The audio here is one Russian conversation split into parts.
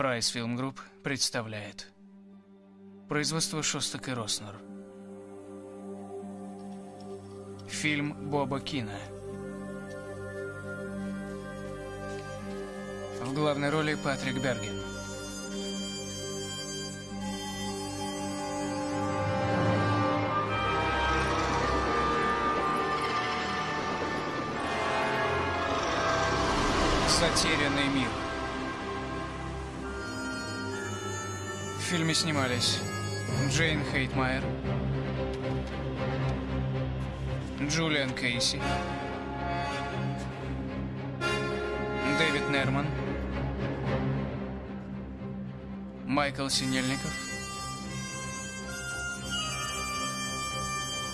Fries Film Group представляет. Производство Шостак и Роснер. Фильм Боба Кина. В главной роли Патрик Берген. Затерянный мир фильме снимались. Джейн Хейтмайер, Джулиан Кейси, Дэвид Нерман, Майкл Синельников,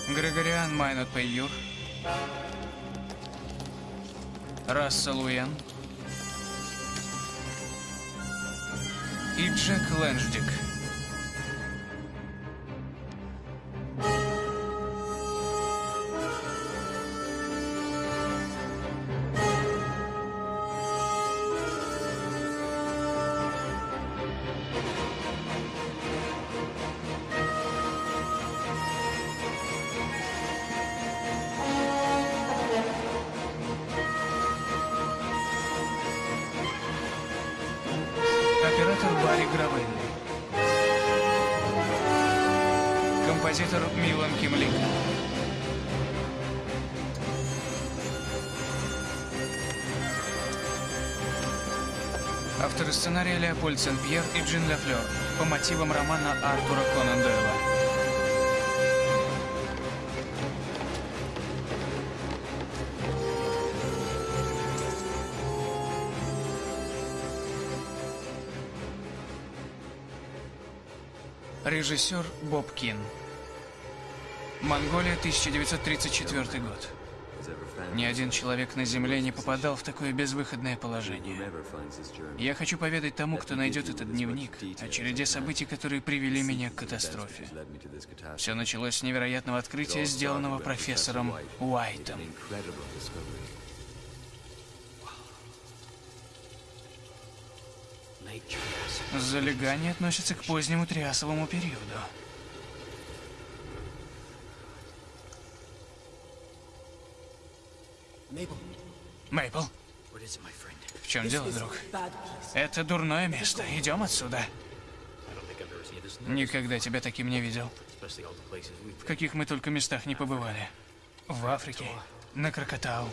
Григориан Майнот Пейюр, Рассел Уэн и Джек Лэнждик. Леопольд Сен-Пьер и Джин Лафлер по мотивам романа Артура Конан Дойла. Режиссер Боб Кин. Монголия, 1934 год. Ни один человек на Земле не попадал в такое безвыходное положение. Я хочу поведать тому, кто найдет этот дневник, о череде событий, которые привели меня к катастрофе. Все началось с невероятного открытия, сделанного профессором Уайтом. Залегание относится к позднему триасовому периоду. Мейпл, в чем дело, друг? Это дурное место. Идем отсюда. Никогда тебя таким не видел. В каких мы только местах не побывали. В Африке, на Крокотау.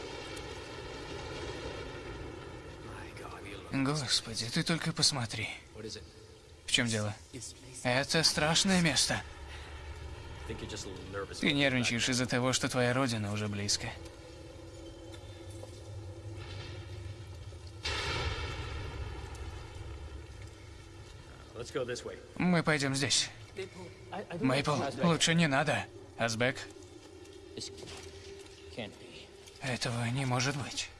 Господи, ты только посмотри. В чем дело? Это страшное место. Ты нервничаешь из-за того, что твоя родина уже близко. Мы пойдем здесь. Мейпл, лучше не надо. Азбек, этого не может быть.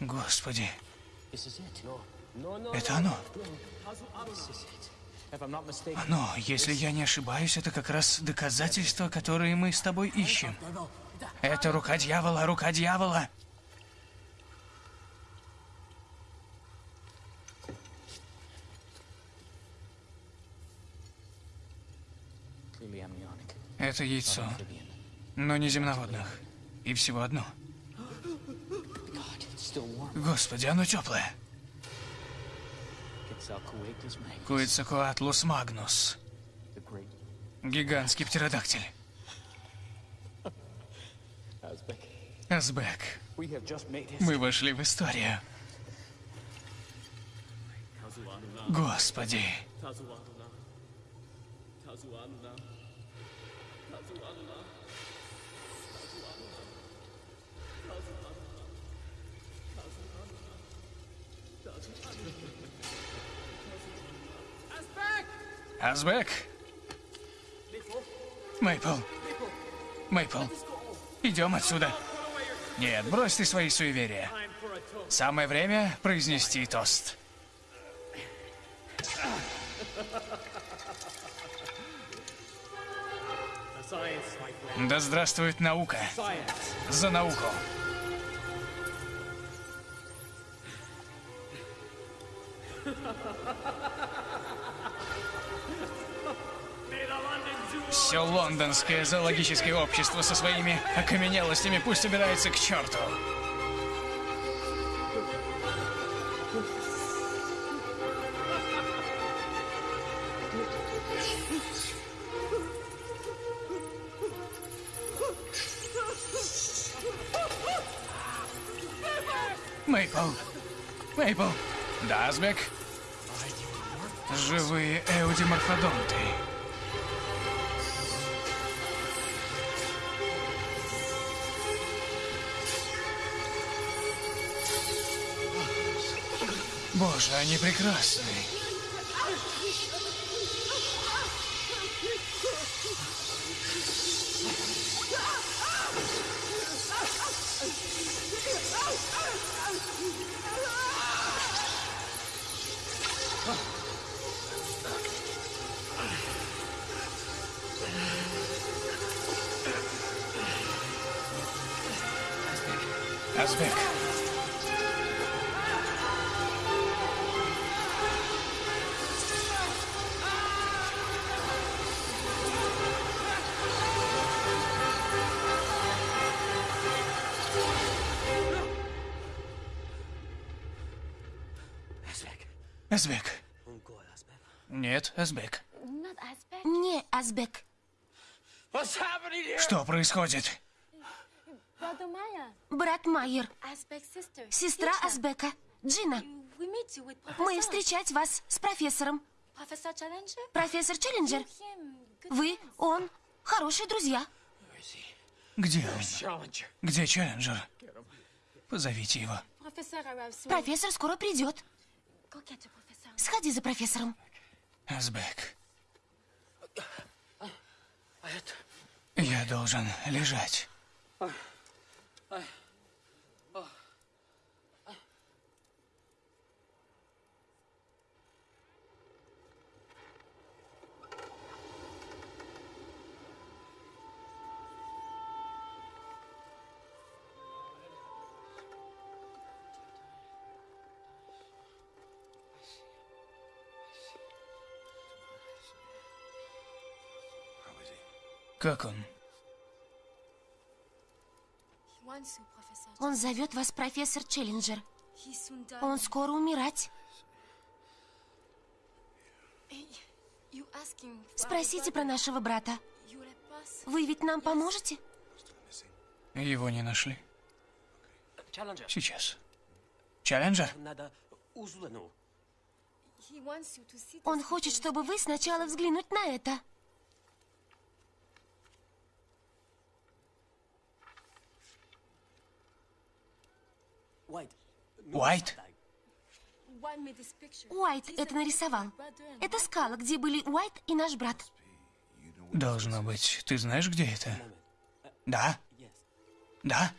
Господи, это оно. Оно, если я не ошибаюсь, это как раз доказательства, которые мы с тобой ищем. Это рука дьявола, рука дьявола. Это яйцо, но не земноводных. И всего одно. Господи, оно теплое. Куицакуатлус магнус. Гигантский птеродактиль. Азбек, мы вошли в историю. Господи. Азбек! Мейпл! Мейпл! Идем отсюда. Нет, брось ты свои суеверия. Самое время произнести тост. Да здравствует наука. За науку. Все лондонское зоологическое общество со своими окаменелостями пусть убирается к черту. Мейпл. Мейпл. Да, Азбек? Живые эудиморфодонты. Боже, они прекрасны. Нет, Азбек. Не, Азбек. Что происходит? Брат Майер. Сестра. Азбека. Джина. Мы встречать вас с профессором. Профессор Челленджер. Вы, он, хорошие друзья. Где он? Где Челленджер? Позовите его. Профессор скоро придет. Сходи за профессором. Азбек. Я должен лежать. Как он? Он зовет вас профессор Челленджер. Он скоро умирать. Спросите про нашего брата. Вы ведь нам поможете? Его не нашли. Сейчас. Челленджер? Он хочет, чтобы вы сначала взглянуть на это. Уайт? Уайт это нарисовал. Это скала, где были Уайт и наш брат. Должно быть. Ты знаешь, где это? Да? Да?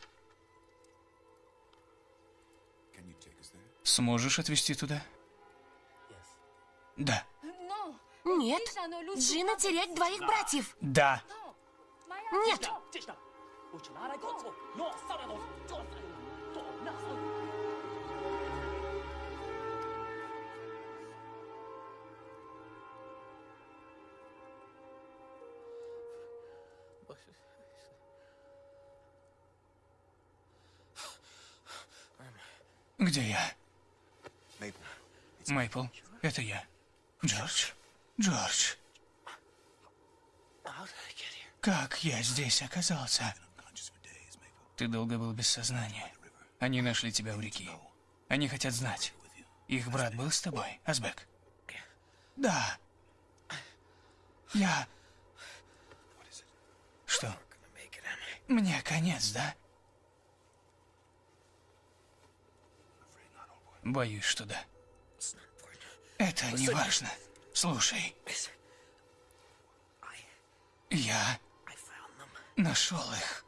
Сможешь отвезти туда? Да. Нет, Джина, терять двоих братьев. Да. Maya. Нет, нас. Где я? Мейпл, это я. Джордж? Джордж, как я здесь оказался? Ты долго был без сознания. Они нашли тебя у реки. Они хотят знать. Их брат был с тобой, Азбек? Да. Я... Что? Мне конец, да? Боюсь, что да. Это не важно. Слушай, я нашел их.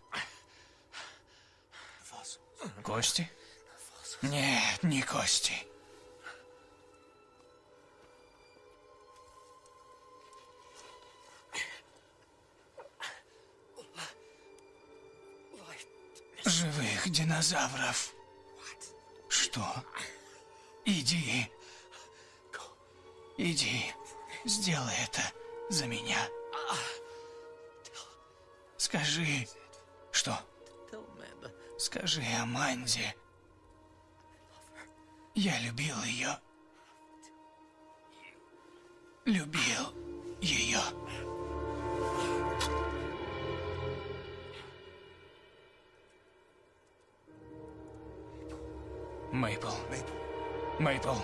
Кости? Нет, не кости. Живых динозавров. Что? Иди. Иди, сделай это за меня. Скажи, что? Скажи Аманде. Я любил ее. Любил ее. Мейпл. Мейпл.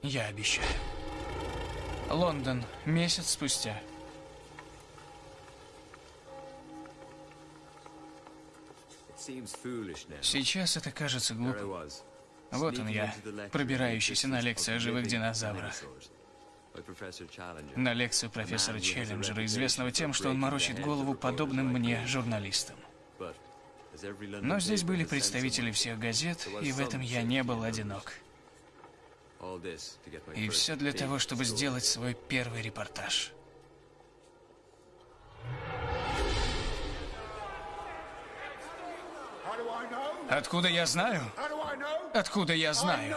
Я обещаю. Лондон. Месяц спустя. Сейчас это кажется глупым. Вот он я, пробирающийся на лекцию о живых динозаврах. На лекцию профессора Челленджера, известного тем, что он морочит голову подобным мне журналистам. Но здесь были представители всех газет, и в этом я не был одинок. И все для того, чтобы сделать свой первый репортаж. Откуда я знаю? Откуда я знаю?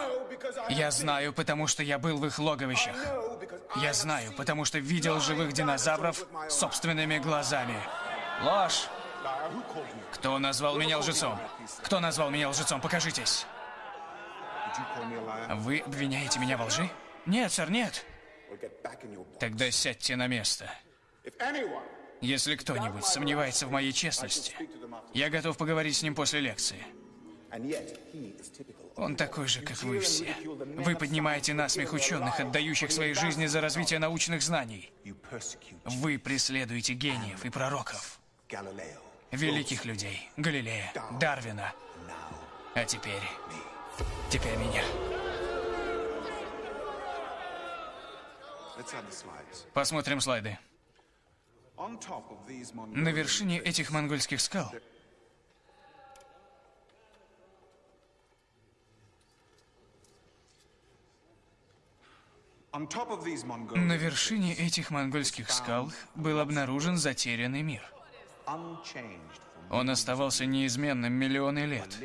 Я знаю, потому что я был в их логовищах. Я знаю, потому что видел живых динозавров собственными глазами. Ложь! Кто назвал меня лжецом? Кто назвал меня лжецом? Покажитесь. Вы обвиняете меня во лжи? Нет, сэр, нет. Тогда сядьте на место. Если кто-нибудь сомневается в моей честности, я готов поговорить с ним после лекции. Он такой же, как вы все. Вы поднимаете насмех ученых, отдающих свои жизни за развитие научных знаний. Вы преследуете гениев и пророков. Великих людей. Галилея, Дарвина. А теперь... Теперь меня. Посмотрим слайды. На вершине этих монгольских скал На вершине этих монгольских скал был обнаружен затерянный мир. Он оставался неизменным миллионы лет,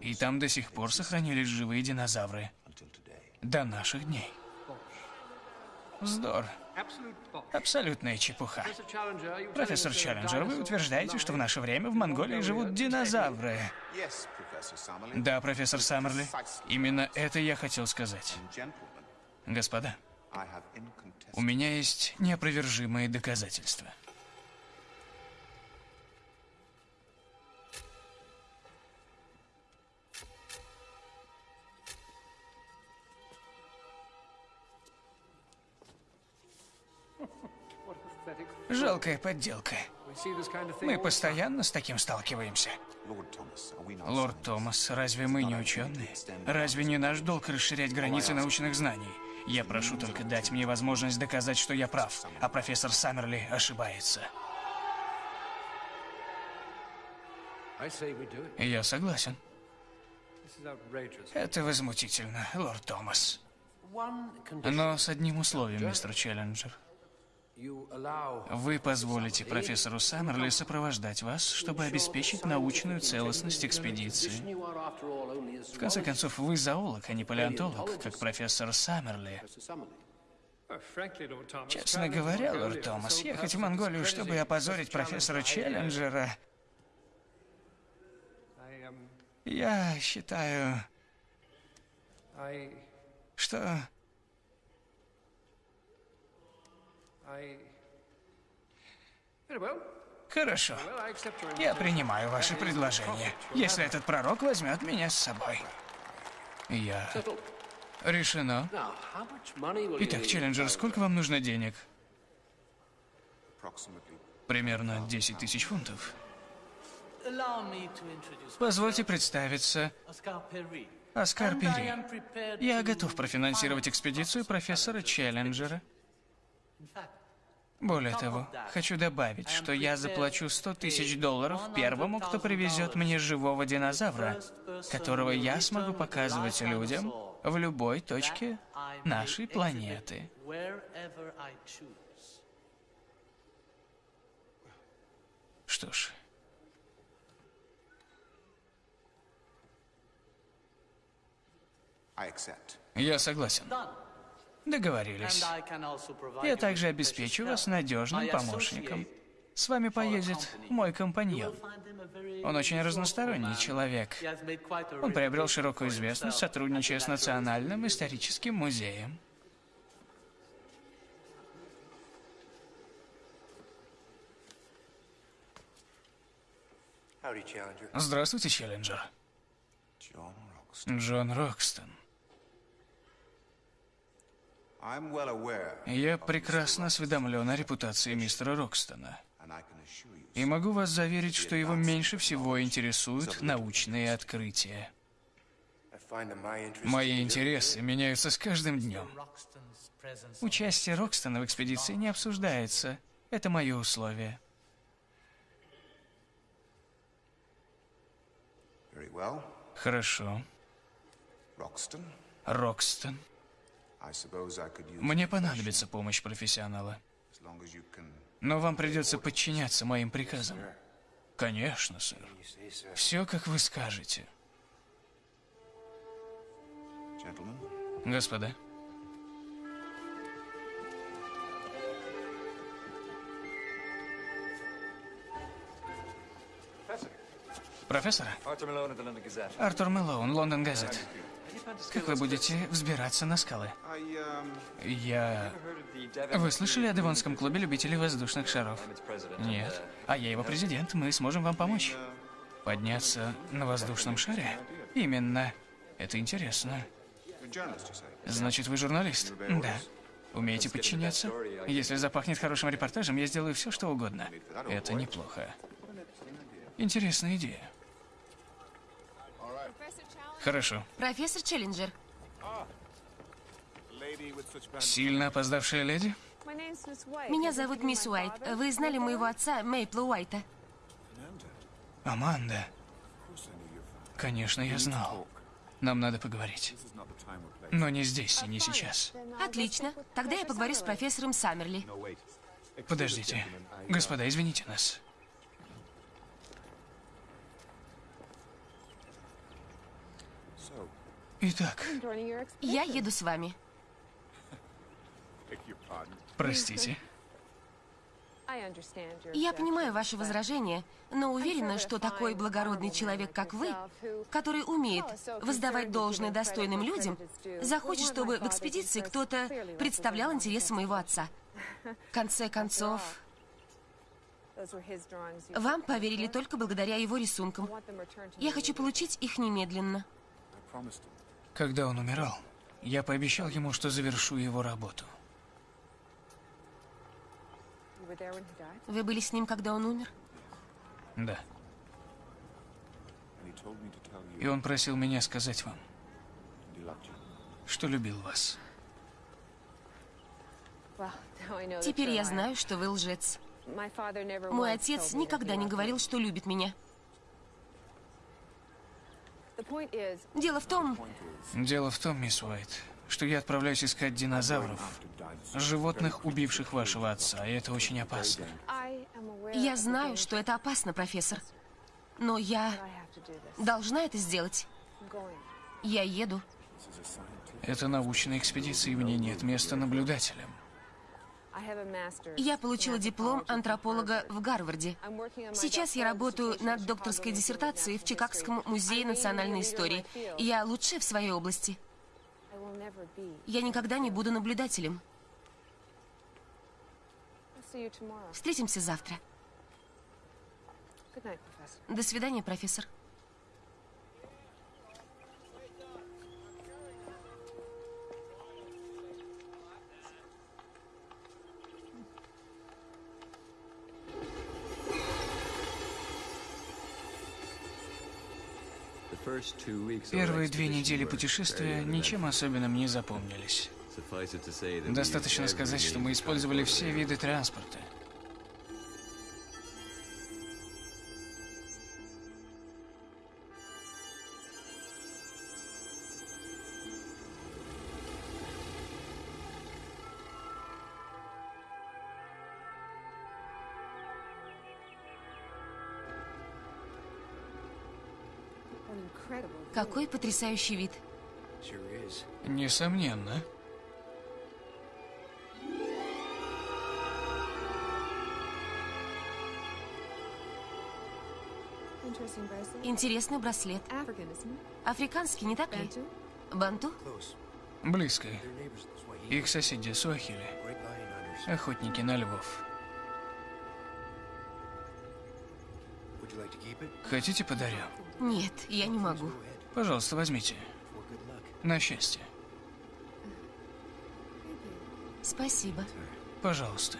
и там до сих пор сохранились живые динозавры. До наших дней. Вздор. Абсолютная чепуха. Профессор Челленджер, вы утверждаете, что в наше время в Монголии живут динозавры. Да, профессор Саммерли. Именно это я хотел сказать. Господа, у меня есть неопровержимые доказательства. Жалкая подделка. Мы постоянно с таким сталкиваемся. Лорд Томас, разве мы не ученые? Разве не наш долг расширять границы научных знаний? Я прошу только дать мне возможность доказать, что я прав, а профессор Саммерли ошибается. Я согласен. Это возмутительно, лорд Томас. Но с одним условием, мистер Челленджер. Вы позволите профессору Саммерли сопровождать вас, чтобы обеспечить научную целостность экспедиции. В конце концов, вы зоолог, а не палеонтолог, как профессор Саммерли. Честно говоря, лорд Томас, ехать в Монголию, чтобы опозорить профессора Челленджера... Я считаю, что Хорошо. Я принимаю ваше предложение, если этот пророк возьмет меня с собой. Я... Решено. Итак, Челленджер, сколько вам нужно денег? Примерно 10 тысяч фунтов. Позвольте представиться. Оскар Перри. Я готов профинансировать экспедицию профессора Челленджера. Более того, хочу добавить, что я заплачу 100 тысяч долларов первому, кто привезет мне живого динозавра, которого я смогу показывать людям в любой точке нашей планеты. Что ж. Я согласен. Договорились. Я также обеспечу вас надежным помощником. С вами поедет мой компаньон. Он очень разносторонний человек. Он приобрел широкую известность, сотрудничая с. Национальным историческим музеем. Здравствуйте, Челленджер. Джон Рокстон. I'm well aware, Я прекрасно осведомлен о репутации мистера Рокстона. И могу вас заверить, что его меньше всего интересуют научные открытия. Мои интересы меняются с каждым днем. Участие Рокстона в экспедиции не обсуждается. Это мое условие. very well. Хорошо. Roxton, Рокстон. Мне понадобится помощь профессионала. Но вам придется подчиняться моим приказам. Конечно, сэр. Все, как вы скажете. Господа, профессор. Артур Мэлоун, Лондон Газет. Как вы будете взбираться на скалы? Я... Вы слышали о Девонском клубе любителей воздушных шаров? Нет. А я его президент, мы сможем вам помочь. Подняться на воздушном шаре? Именно. Это интересно. Значит, вы журналист? Да. Умеете подчиняться? Если запахнет хорошим репортажем, я сделаю все, что угодно. Это неплохо. Интересная идея. Хорошо. Профессор Челленджер. Сильно опоздавшая леди? меня зовут мисс Уайт. Вы знали моего отца, Мейпла Уайта? Аманда. Конечно, я знал. Нам надо поговорить. Но не здесь и не сейчас. Отлично. Тогда я поговорю с профессором Саммерли. Подождите. Господа, извините нас. Итак, Я еду с вами. простите. Я понимаю ваше возражение, но уверена, что такой благородный человек, как вы, который умеет воздавать должное достойным людям, захочет, чтобы в экспедиции кто-то представлял интересы моего отца. В конце концов, вам поверили только благодаря его рисункам. Я хочу получить их немедленно. Когда он умирал, я пообещал ему, что завершу его работу. Вы были с ним, когда он умер? Да. И он просил меня сказать вам, что любил вас. Теперь я знаю, что вы лжец. Мой отец никогда не говорил, что любит меня. Дело в том, Дело в том, мисс Уайт, что я отправляюсь искать динозавров, животных, убивших вашего отца, и это очень опасно. я знаю, что это опасно, профессор. Но я должна это сделать. Я еду. Это научная экспедиция, и в ней нет места наблюдателям. Я получила диплом антрополога в Гарварде. Сейчас я работаю над докторской диссертацией в Чикагском музее национальной истории. Я лучшая в своей области. Я никогда не буду наблюдателем. Встретимся завтра. До свидания, профессор. Первые две недели путешествия ничем особенным не запомнились. Достаточно сказать, что мы использовали все виды транспорта. Потрясающий вид. Несомненно. Интересный браслет. Африканский, не так ли? Банту? Близко. Их соседи Суахили. Охотники на львов. Хотите подарю? Нет, я не могу. Пожалуйста, возьмите. На счастье. Спасибо. Пожалуйста.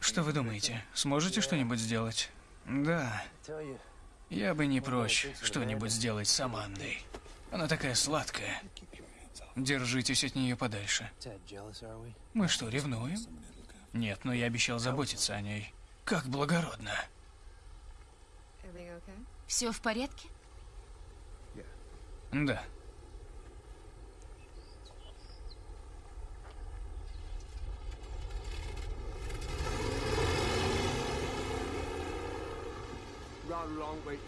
Что вы думаете? Сможете что-нибудь сделать? Да. Я бы не прочь что-нибудь сделать с Амандой. Она такая сладкая. Держитесь от нее подальше. Мы что, ревнуем? Нет, но я обещал заботиться о ней. Как благородно. Все в порядке? Да.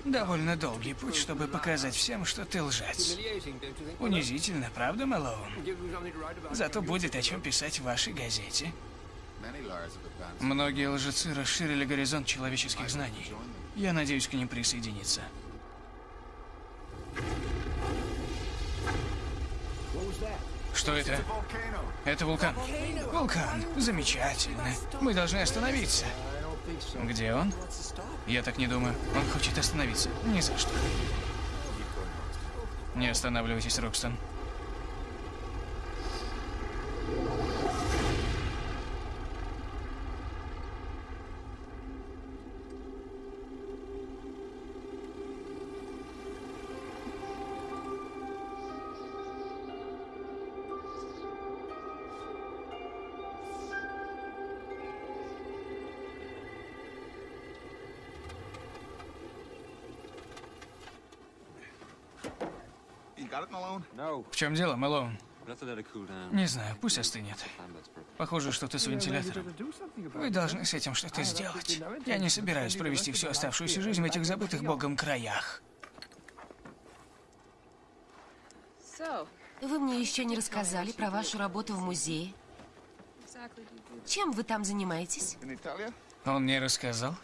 Довольно долгий путь, чтобы показать всем, что ты лжец. Унизительно, правда, Мэлоун? Зато будет о чем писать в вашей газете. Многие лжецы расширили горизонт человеческих знаний. Я надеюсь к ним присоединиться. Что это? Это вулкан. Вулкан. Замечательно. Мы должны остановиться. Где он? Я так не думаю. Он хочет остановиться. Ни за что. Не останавливайтесь, Рокстон. Чем дело, Мэлоун? Не знаю, пусть остынет. Похоже, что-то с вентилятором. Вы должны с этим что-то сделать. Я не собираюсь провести всю оставшуюся жизнь в этих забытых богом краях. Вы мне еще не рассказали про вашу работу в музее. Чем вы там занимаетесь? Он не рассказал?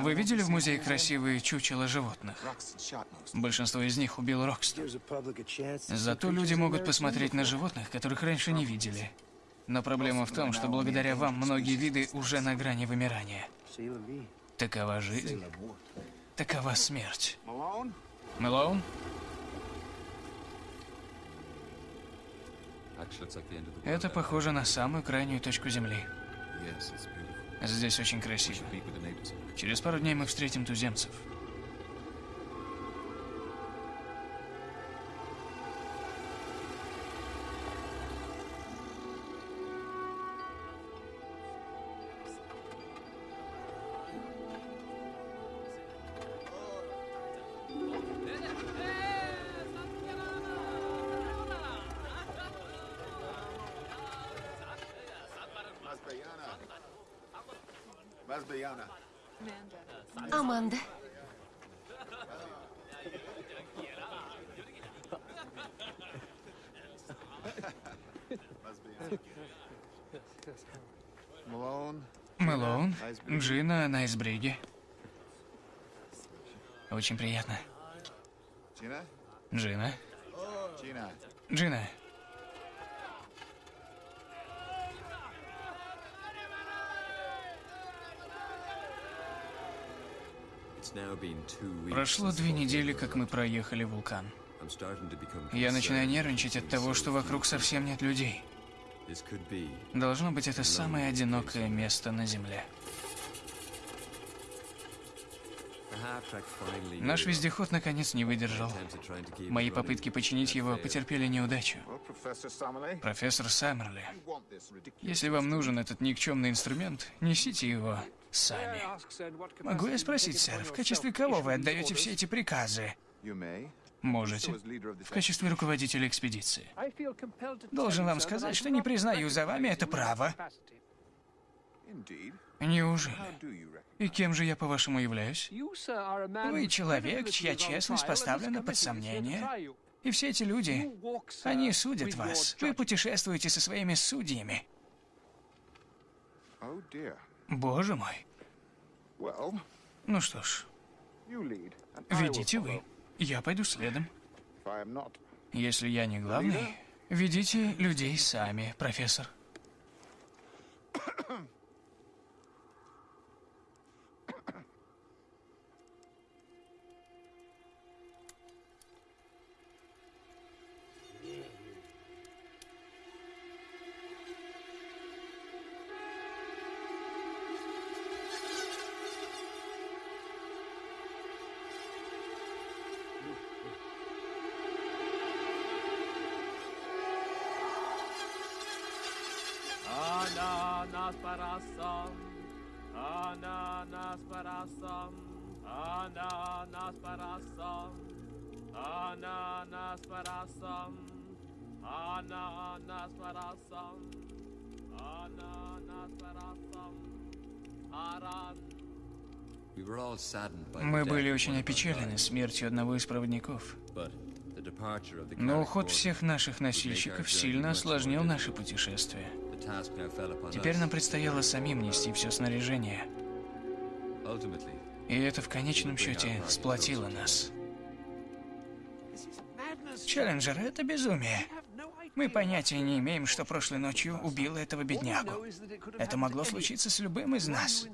Вы видели в музее красивые чучела животных? Большинство из них убил Рокстон. Зато люди могут посмотреть на животных, которых раньше не видели. Но проблема в том, что благодаря вам многие виды уже на грани вымирания. Такова жизнь. Такова смерть. Мэлоун? Это похоже на самую крайнюю точку Земли. Здесь очень красиво. Через пару дней мы встретим туземцев. Джина на Айсбриге. Очень приятно. Джина. Джина. Прошло две недели, как мы проехали вулкан. Я начинаю нервничать от того, что вокруг совсем нет людей. Должно быть, это самое одинокое место на Земле. Наш вездеход наконец не выдержал. Мои попытки починить его потерпели неудачу. Профессор Саммерли, если вам нужен этот никчемный инструмент, несите его сами. Могу я спросить, сэр, в качестве кого вы отдаете все эти приказы? Можете. В качестве руководителя экспедиции. Должен вам сказать, что не признаю за вами это право. Неужели? И кем же я, по-вашему, являюсь? Вы человек, чья честность поставлена под сомнение. И все эти люди, они судят вас. Вы путешествуете со своими судьями. Oh. Боже мой. Ну что ж, ведите вы. Я пойду следом. Если я не главный, ведите людей сами, профессор. ananas parasam, ananas parasam, ananas parasam, ananas parasam, аран. Мы были очень опечалены смертью одного из проводников. Но уход всех наших носильщиков сильно осложнил наше путешествие. Теперь нам предстояло самим нести все снаряжение. И это в конечном счете сплотило нас. Челленджер, это безумие. Мы понятия не имеем, что прошлой ночью убило этого беднягу. Это могло случиться с любым из нас.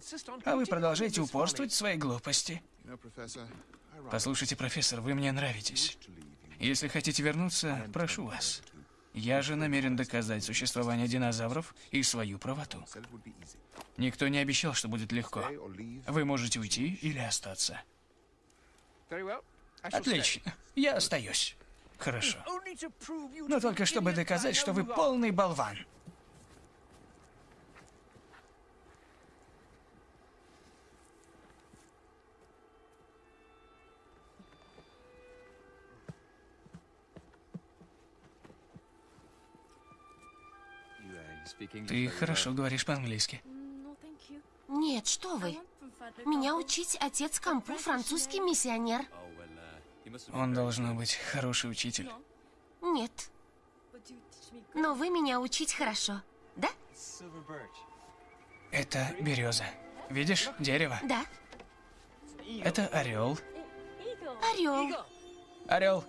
А вы продолжаете упорствовать в своей глупости. Послушайте, профессор, вы мне нравитесь. Если хотите вернуться, прошу вас. Я же намерен доказать существование динозавров и свою правоту. Никто не обещал, что будет легко. Вы можете уйти или остаться. Отлично. Я остаюсь. Хорошо. Но только чтобы доказать, что вы полный болван. Ты хорошо говоришь по-английски. Нет, что вы. Меня учить отец Кампу, французский миссионер. Он должен быть хороший учитель. Нет. Но вы меня учить хорошо. Да? Это береза. Видишь, дерево. Да. Это орел. Орел. Орел.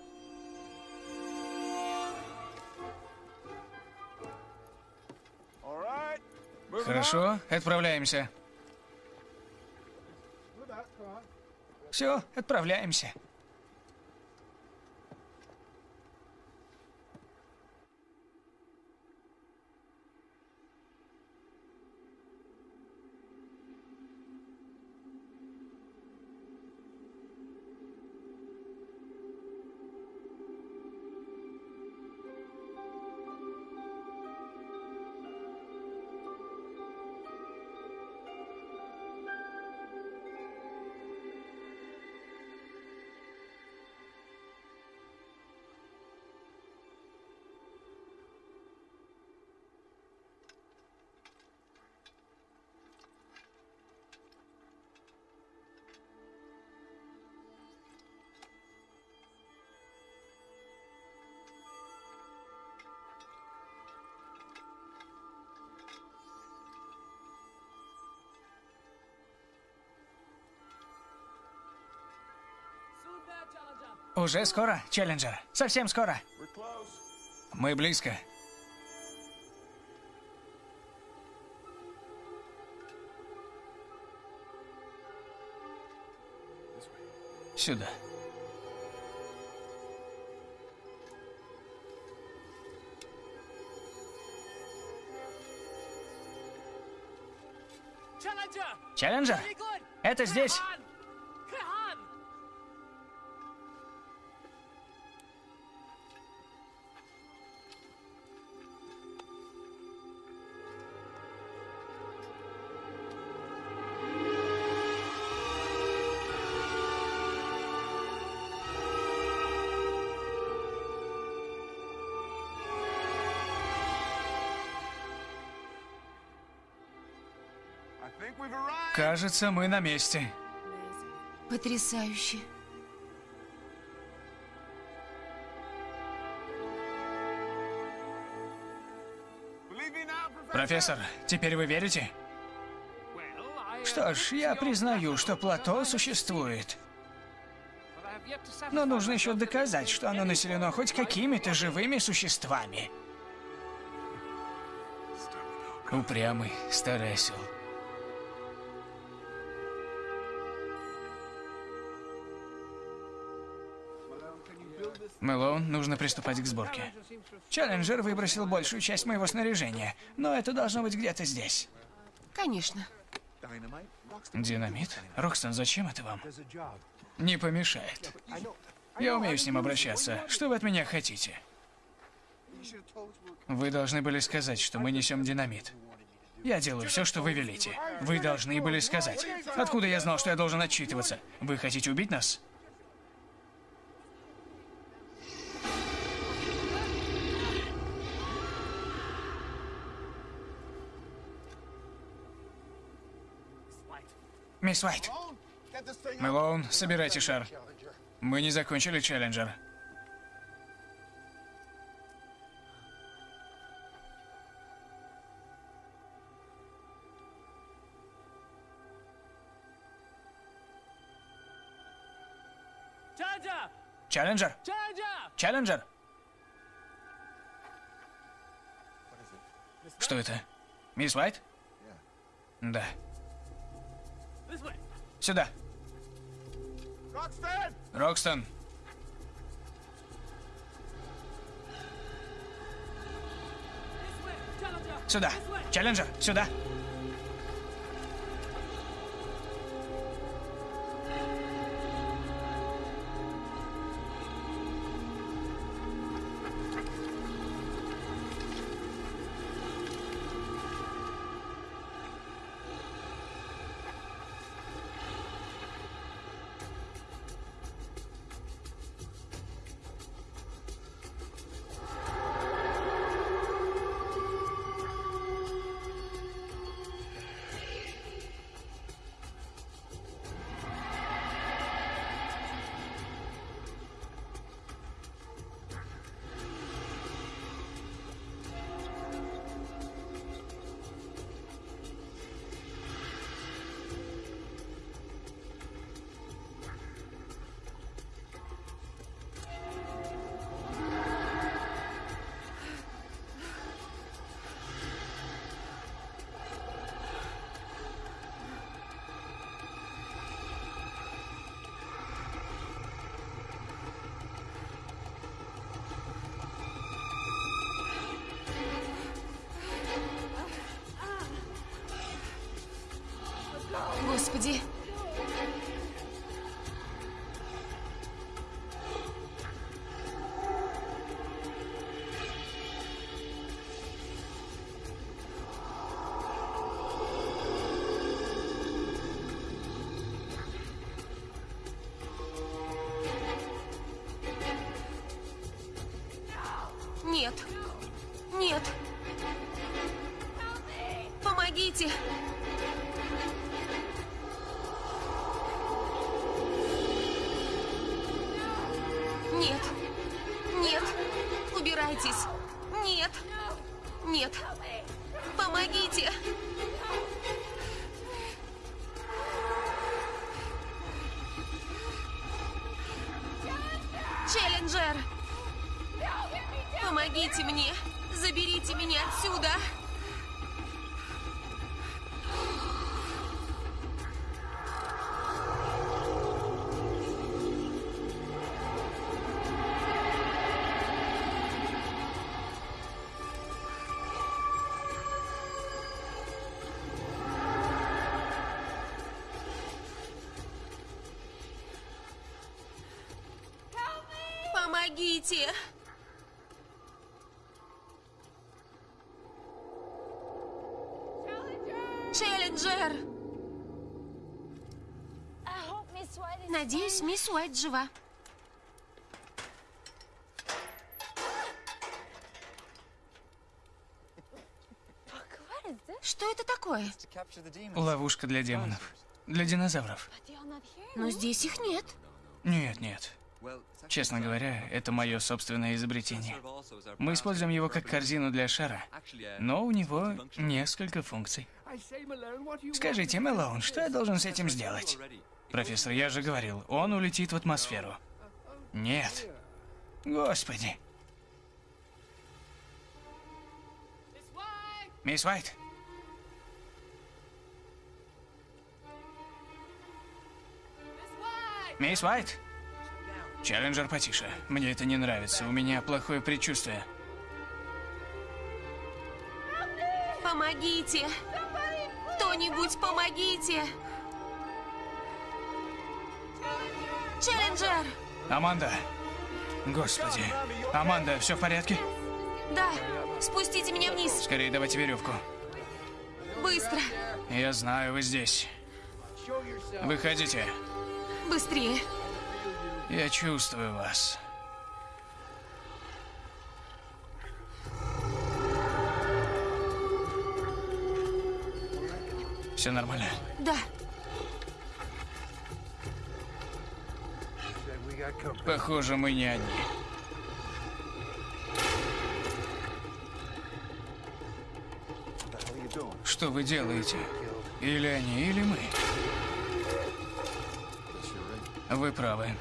Хорошо, отправляемся. Все, отправляемся. Уже скоро, Челленджер. Совсем скоро. Мы близко. Сюда. Челленджер, это здесь. Кажется, мы на месте. Потрясающе. Профессор, теперь вы верите? Что ж, я признаю, что плато существует. Но нужно еще доказать, что оно населено хоть какими-то живыми существами. Упрямый старый осел. Мэлоун, нужно приступать к сборке. Челленджер выбросил большую часть моего снаряжения, но это должно быть где-то здесь. Конечно. Динамит? Рокстон, зачем это вам? Не помешает. Я умею с ним обращаться. Что вы от меня хотите? Вы должны были сказать, что мы несем динамит. Я делаю все, что вы велите. Вы должны были сказать. Откуда я знал, что я должен отчитываться? Вы хотите убить нас? Мисс Уайт. Мэлоун, собирайте шар. Мы не закончили челленджер. Челленджер? Челленджер? Что это? Мисс Уайт? Да. Сюда. Рокстон. Challenger! Сюда. Челленджер, сюда. Помогите! Челленджер! Надеюсь, мисс Уайт жива. Что это такое? Ловушка для демонов. Для динозавров. Но здесь их нет. Нет, нет. Честно говоря, это мое собственное изобретение. Мы используем его как корзину для шара, но у него несколько функций. Скажите, Мэлоун, что я должен с этим сделать? Профессор, я же говорил, он улетит в атмосферу. Нет. Господи. Мисс Уайт? Мисс Уайт? Челленджер потише. Мне это не нравится. У меня плохое предчувствие. Помогите! Кто-нибудь помогите! Челленджер! Аманда. Господи. Аманда, все в порядке? Да, спустите меня вниз, Скорее давайте веревку. быстро, Я знаю, вы здесь. Выходите. быстрее. Я чувствую вас. Все нормально? Да, Похоже, мы не одни. Что вы делаете? Или они, или мы? Вы правы.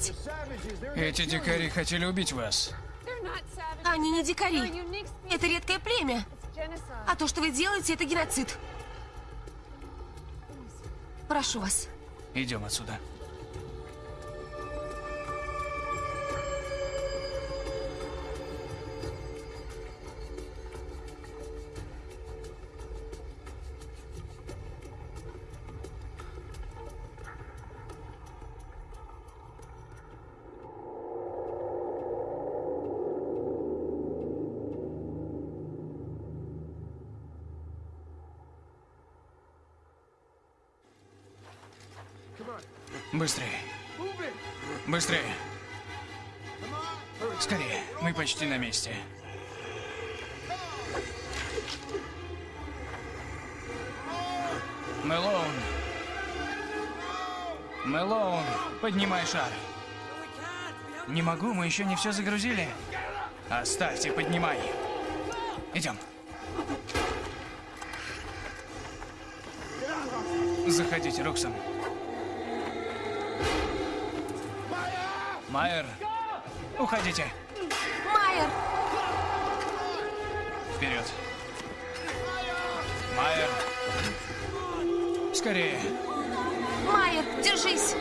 Стрелять. Эти дикари хотели убить вас. Они не дикари. Это редкое племя. А то, что вы делаете, это геноцид. Прошу вас. Идем отсюда. Быстрее. Быстрее. Скорее. Мы почти на месте. Мэлоун. Мэлоун, поднимай шар. Не могу, мы еще не все загрузили. Оставьте, поднимай. Идем. Заходите, Роксон. Майер, уходите. Майер! Вперед. Майер. Скорее. Майер, держись!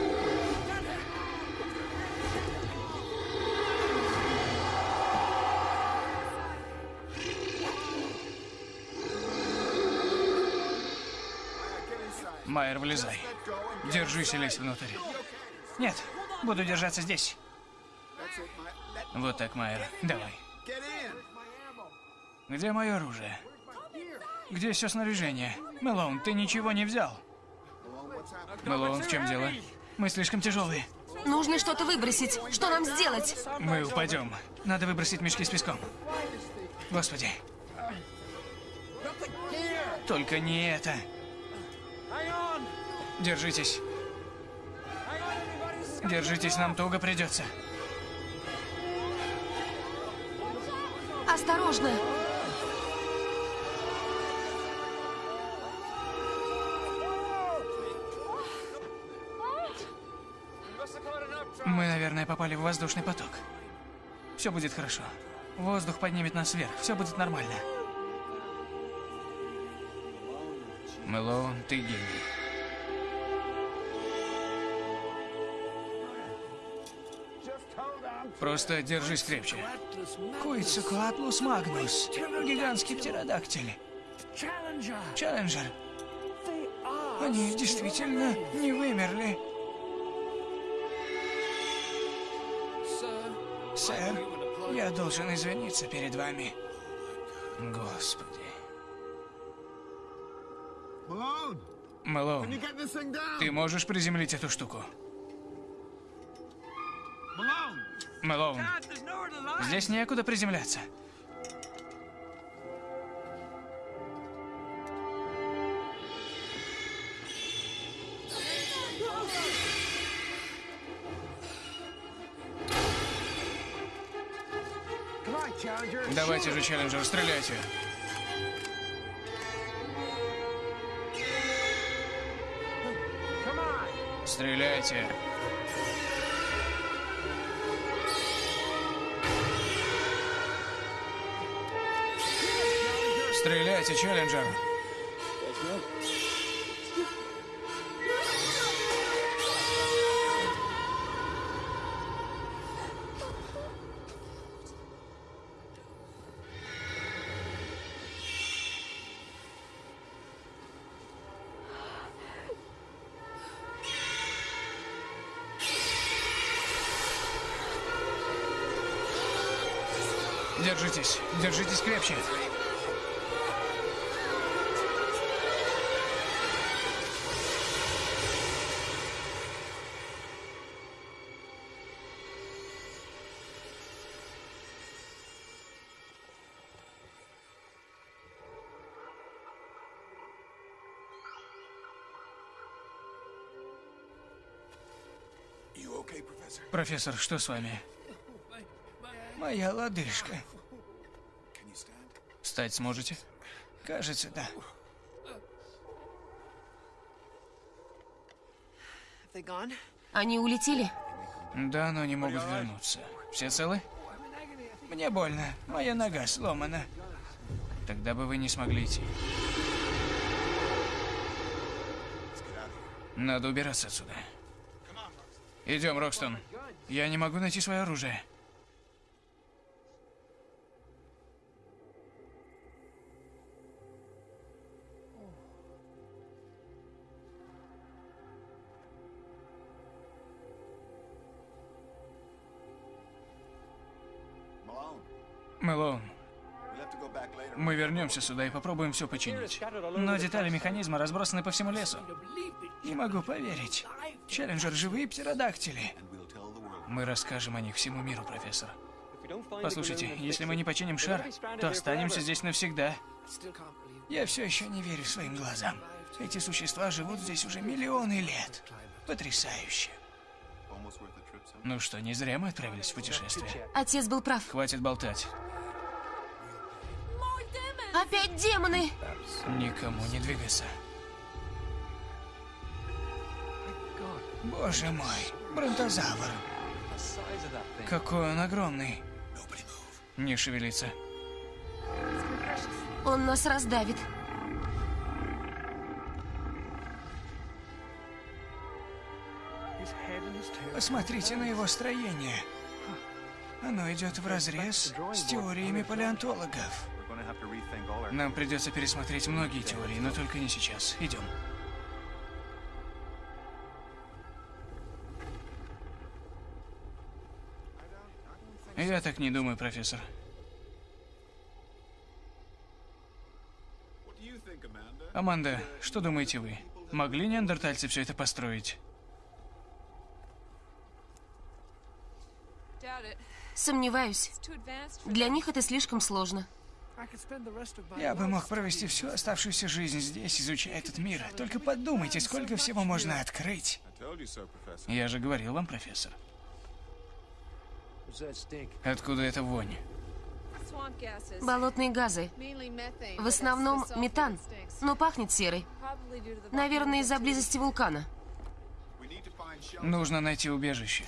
Майер, вылезай. Держись и лезь внутрь. Нет, буду держаться здесь. Вот так, Майер. Давай. Где мое оружие? Где все снаряжение? Мэлоун, ты ничего не взял. Мэлоун, в чем дело? Мы слишком тяжелые. Нужно что-то выбросить. Что нам сделать? Мы упадем. Надо выбросить мешки с песком. Господи. Только не это. Держитесь. Держитесь, нам туго придется. Осторожно! Мы, наверное, попали в воздушный поток. Все будет хорошо. Воздух поднимет нас вверх. Все будет нормально. Мэлоун, ты гений. Просто держись крепче. Куицукуатлус магнус. Гигантский птеродактиль. Челленджер. Они действительно не вымерли. Сэр, я должен извиниться перед вами. Господи. Мэлоун, ты можешь приземлить эту штуку? Мэлоун, здесь некуда приземляться. Давайте же, Челленджер, стреляйте. Стреляйте. Стреляйте, Челленджер. Держитесь, держитесь крепче. Профессор, что с вами? Моя лодыжка. Встать сможете? Кажется, да. Они улетели? Да, но не могут вернуться. Все целы? Мне больно. Моя нога сломана. Тогда бы вы не смогли идти. Надо убираться отсюда. Идем, Рокстон. Я не могу найти свое оружие. Мэлоун, мы вернемся сюда и попробуем все починить. Но детали механизма разбросаны по всему лесу. Не могу поверить. Челленджер живые птеродактили. Мы расскажем о них всему миру, профессор. Послушайте, если мы не починим шар, то останемся здесь навсегда. Я все еще не верю своим глазам. Эти существа живут здесь уже миллионы лет. Потрясающе. Ну что, не зря мы отправились в путешествие. Отец был прав. Хватит болтать. Опять демоны! Никому не двигаться. Боже мой, бронтозавр. Какой он огромный. Не шевелиться. Он нас раздавит. Посмотрите на его строение. Оно идет в разрез с теориями палеонтологов. Нам придется пересмотреть многие теории, но только не сейчас. Идем. Я так не думаю, профессор. Аманда, что думаете вы? Могли неандертальцы все это построить? Сомневаюсь. Для них это слишком сложно. Я бы мог провести всю оставшуюся жизнь здесь, изучая этот мир. Только подумайте, сколько всего можно открыть. Я же говорил вам, профессор. Откуда эта вонь? Болотные газы. В основном метан, но пахнет серой. Наверное, из-за близости вулкана. Нужно найти убежище.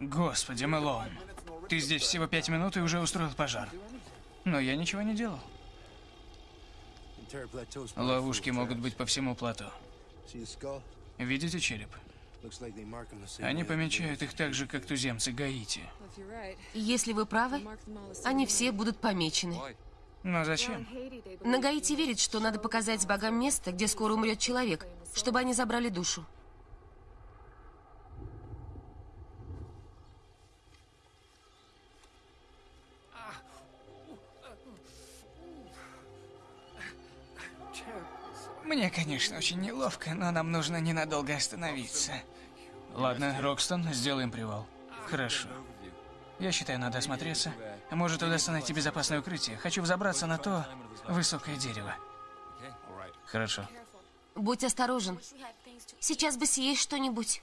Господи, Мэлоун. Ты здесь всего пять минут и уже устроил пожар. Но я ничего не делал. Ловушки могут быть по всему плато. Видите череп? Они помечают их так же, как туземцы Гаити. Если вы правы, они все будут помечены. Но зачем? На Гаити верят, что надо показать богам место, где скоро умрет человек, чтобы они забрали душу. Мне, конечно, очень неловко, но нам нужно ненадолго остановиться. Ладно, Рокстон, сделаем привал. Хорошо. Я считаю, надо осмотреться. Может, удастся найти безопасное укрытие. Хочу взобраться на то высокое дерево. Хорошо. Будь осторожен. Сейчас бы съесть что-нибудь.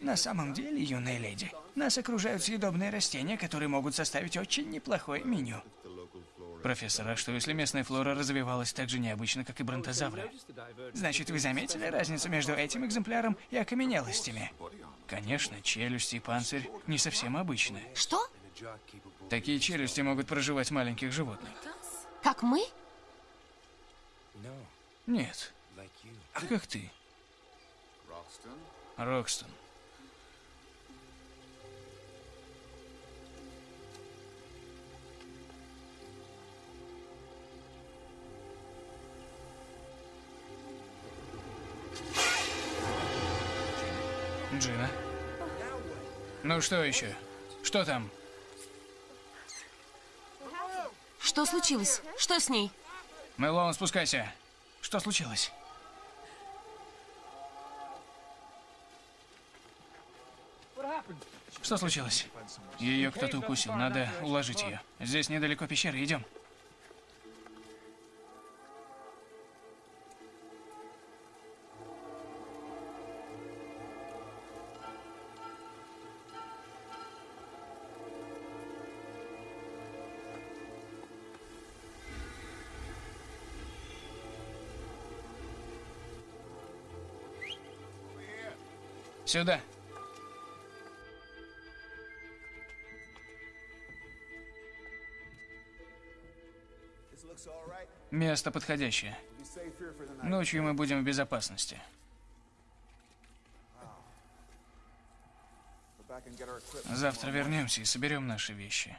На самом деле, юная леди, нас окружают съедобные растения, которые могут составить очень неплохое меню. Профессор, а что если местная флора развивалась так же необычно, как и бронтозавры? Значит, вы заметили разницу между этим экземпляром и окаменелостями? Конечно, челюсти и панцирь не совсем обычные. Что? Такие челюсти могут проживать маленьких животных. Как мы? Нет, как ты? Рокстон. Джина? Ну что еще? Что там? Что случилось? Что с ней? Мэлоун, спускайся. Что случилось? Что случилось? Ее кто-то укусил. Надо уложить ее. Здесь недалеко пещеры. Идем. Сюда. Место подходящее. Ночью мы будем в безопасности. Завтра вернемся и соберем наши вещи.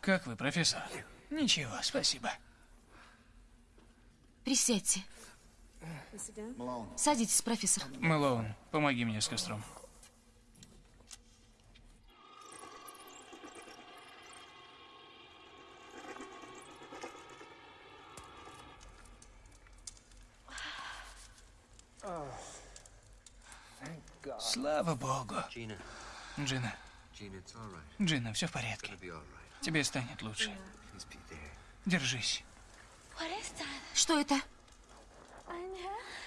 Как вы, профессор? Ничего, спасибо. Присядьте. Садитесь, профессор. Мэлоун, помоги мне с костром. Слава богу. Джина. Джина, все в порядке. Тебе станет лучше. Держись. Что это?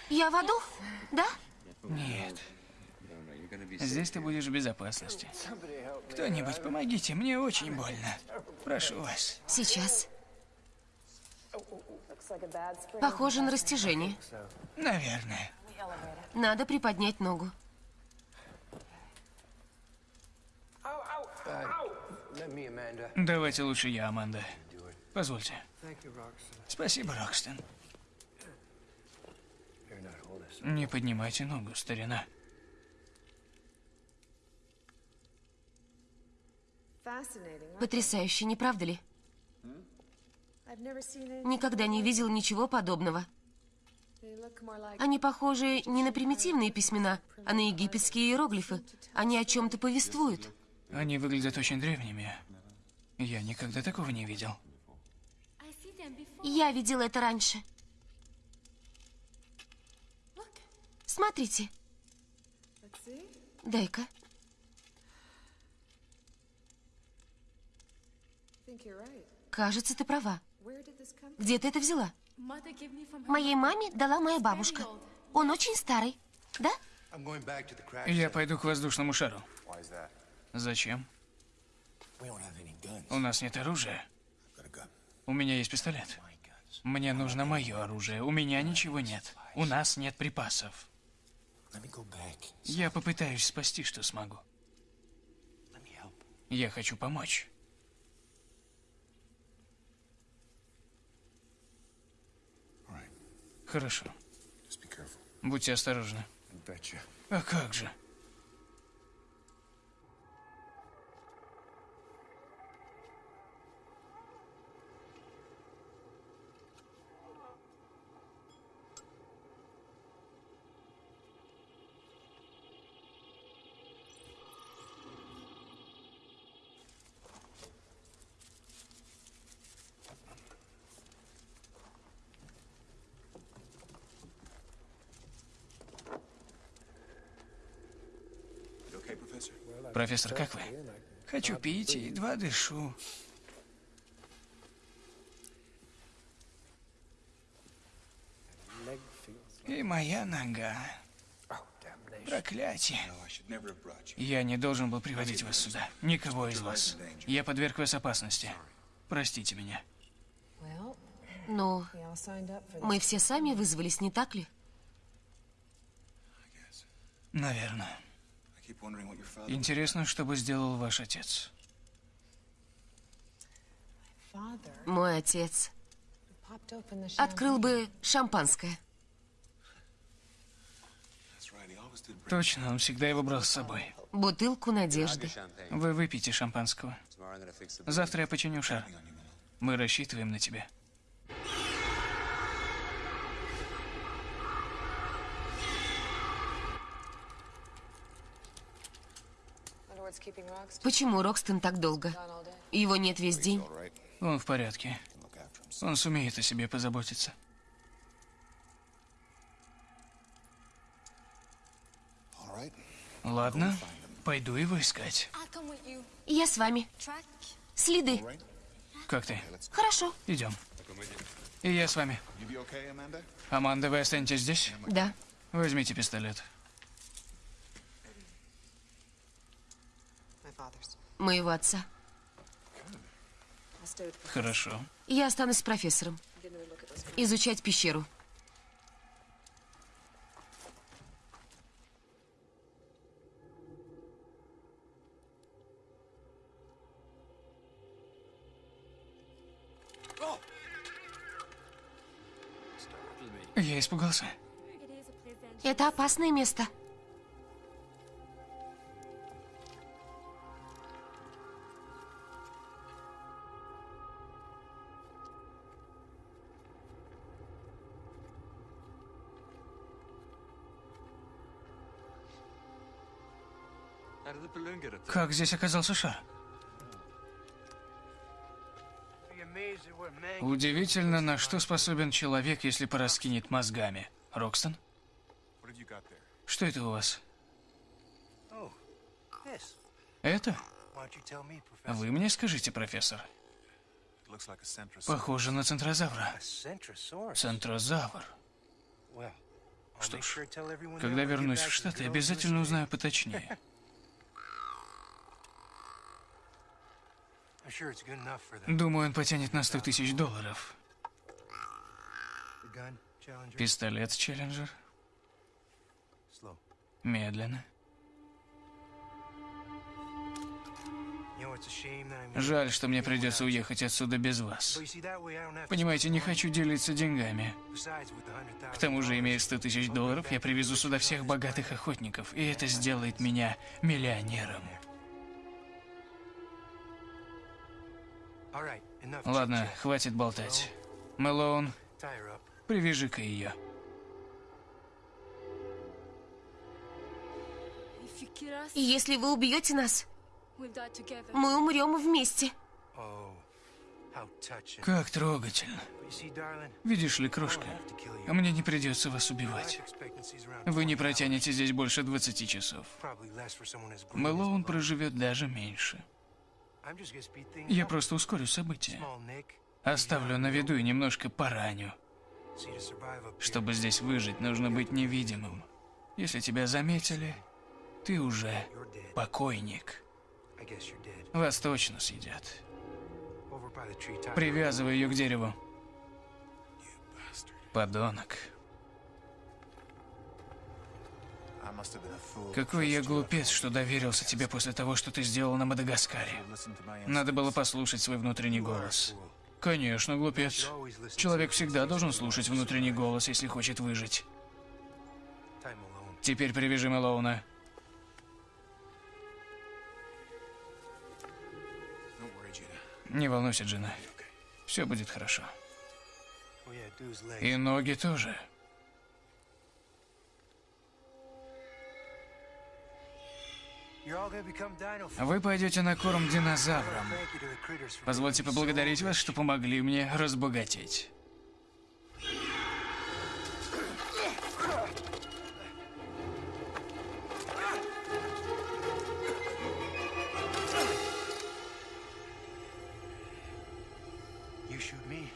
Я в аду? Да? Нет. Здесь ты будешь в безопасности. Кто-нибудь, помогите, мне очень больно. Прошу вас. Сейчас. Похоже на растяжение. Наверное. Надо приподнять ногу. Давайте лучше я, Аманда. Позвольте. Спасибо, Рокстон. Не поднимайте ногу, старина. Потрясающе, не правда ли? Никогда не видел ничего подобного. Они похожи не на примитивные письмена, а на египетские иероглифы. Они о чем-то повествуют. Они выглядят очень древними. Я никогда такого не видел. Я видела это раньше. Смотрите, дай-ка. Кажется, ты права. Где ты это взяла? Моей маме дала моя бабушка. Он очень старый. Да? Я пойду к воздушному шару. Зачем? У нас нет оружия. У меня есть пистолет. Мне нужно мое оружие. У меня ничего нет. У нас нет припасов. Я попытаюсь спасти, что смогу. Я хочу помочь. Хорошо. Будьте осторожны. А как же? Профессор, как вы? Хочу пить и едва дышу. И моя нога. Проклятие. Я не должен был приводить вас сюда. Никого из вас. Я подверг вас опасности. Простите меня. Ну, мы все сами вызвались, не так ли? Наверное. Интересно, что бы сделал ваш отец. Мой отец открыл бы шампанское. Точно, он всегда его брал с собой. Бутылку надежды. Вы выпейте шампанского. Завтра я починю шар. Мы рассчитываем на тебя. Почему Рокстон так долго? Его нет весь день. Он в порядке. Он сумеет о себе позаботиться. Ладно, пойду его искать. Я с вами. Следы. Как ты? Хорошо. Идем. И я с вами. Аманда, вы останетесь здесь? Да. Возьмите пистолет. Моего отца. Хорошо. Я останусь с профессором. Изучать пещеру. Я испугался. Это опасное место. Как здесь оказался шар? Удивительно, на что способен человек, если пораскинет мозгами. Рокстон, что это у вас? Это? Вы мне скажите, профессор. Похоже на центрозавра. Центрозавр. Что ж, Когда вернусь в Штаты, обязательно узнаю поточнее. Думаю, он потянет на 100 тысяч долларов. Пистолет Челленджер. Медленно. Жаль, что мне придется уехать отсюда без вас. Понимаете, не хочу делиться деньгами. Besides, with the $100,000 К тому же, имея 100 тысяч долларов, я привезу сюда всех богатых охотников, и это сделает меня миллионером. Ладно, хватит болтать. Мэлоун, привяжи-ка ее. И если вы убьете нас, мы умрем вместе. Oh. Как трогательно. Видишь ли, крошка, а мне не придется вас убивать. Вы не 20 hours. протянете здесь больше 20 часов. Мэлоун проживет даже меньше. Я просто ускорю события. Оставлю на виду и немножко пораню. Чтобы здесь выжить, нужно быть невидимым. Если тебя заметили, ты уже покойник. Вас точно съедят. Привязывай ее к дереву. Подонок. Какой я глупец, что доверился тебе после того, что ты сделал на Мадагаскаре. Надо было послушать свой внутренний голос. Конечно, глупец. Человек всегда должен слушать внутренний голос, если хочет выжить. Теперь привяжи Мэлоуна. Не волнуйся, Джина. Все будет хорошо. И ноги тоже. Вы пойдете на корм динозаврам. Позвольте поблагодарить вас, что помогли мне разбогатеть.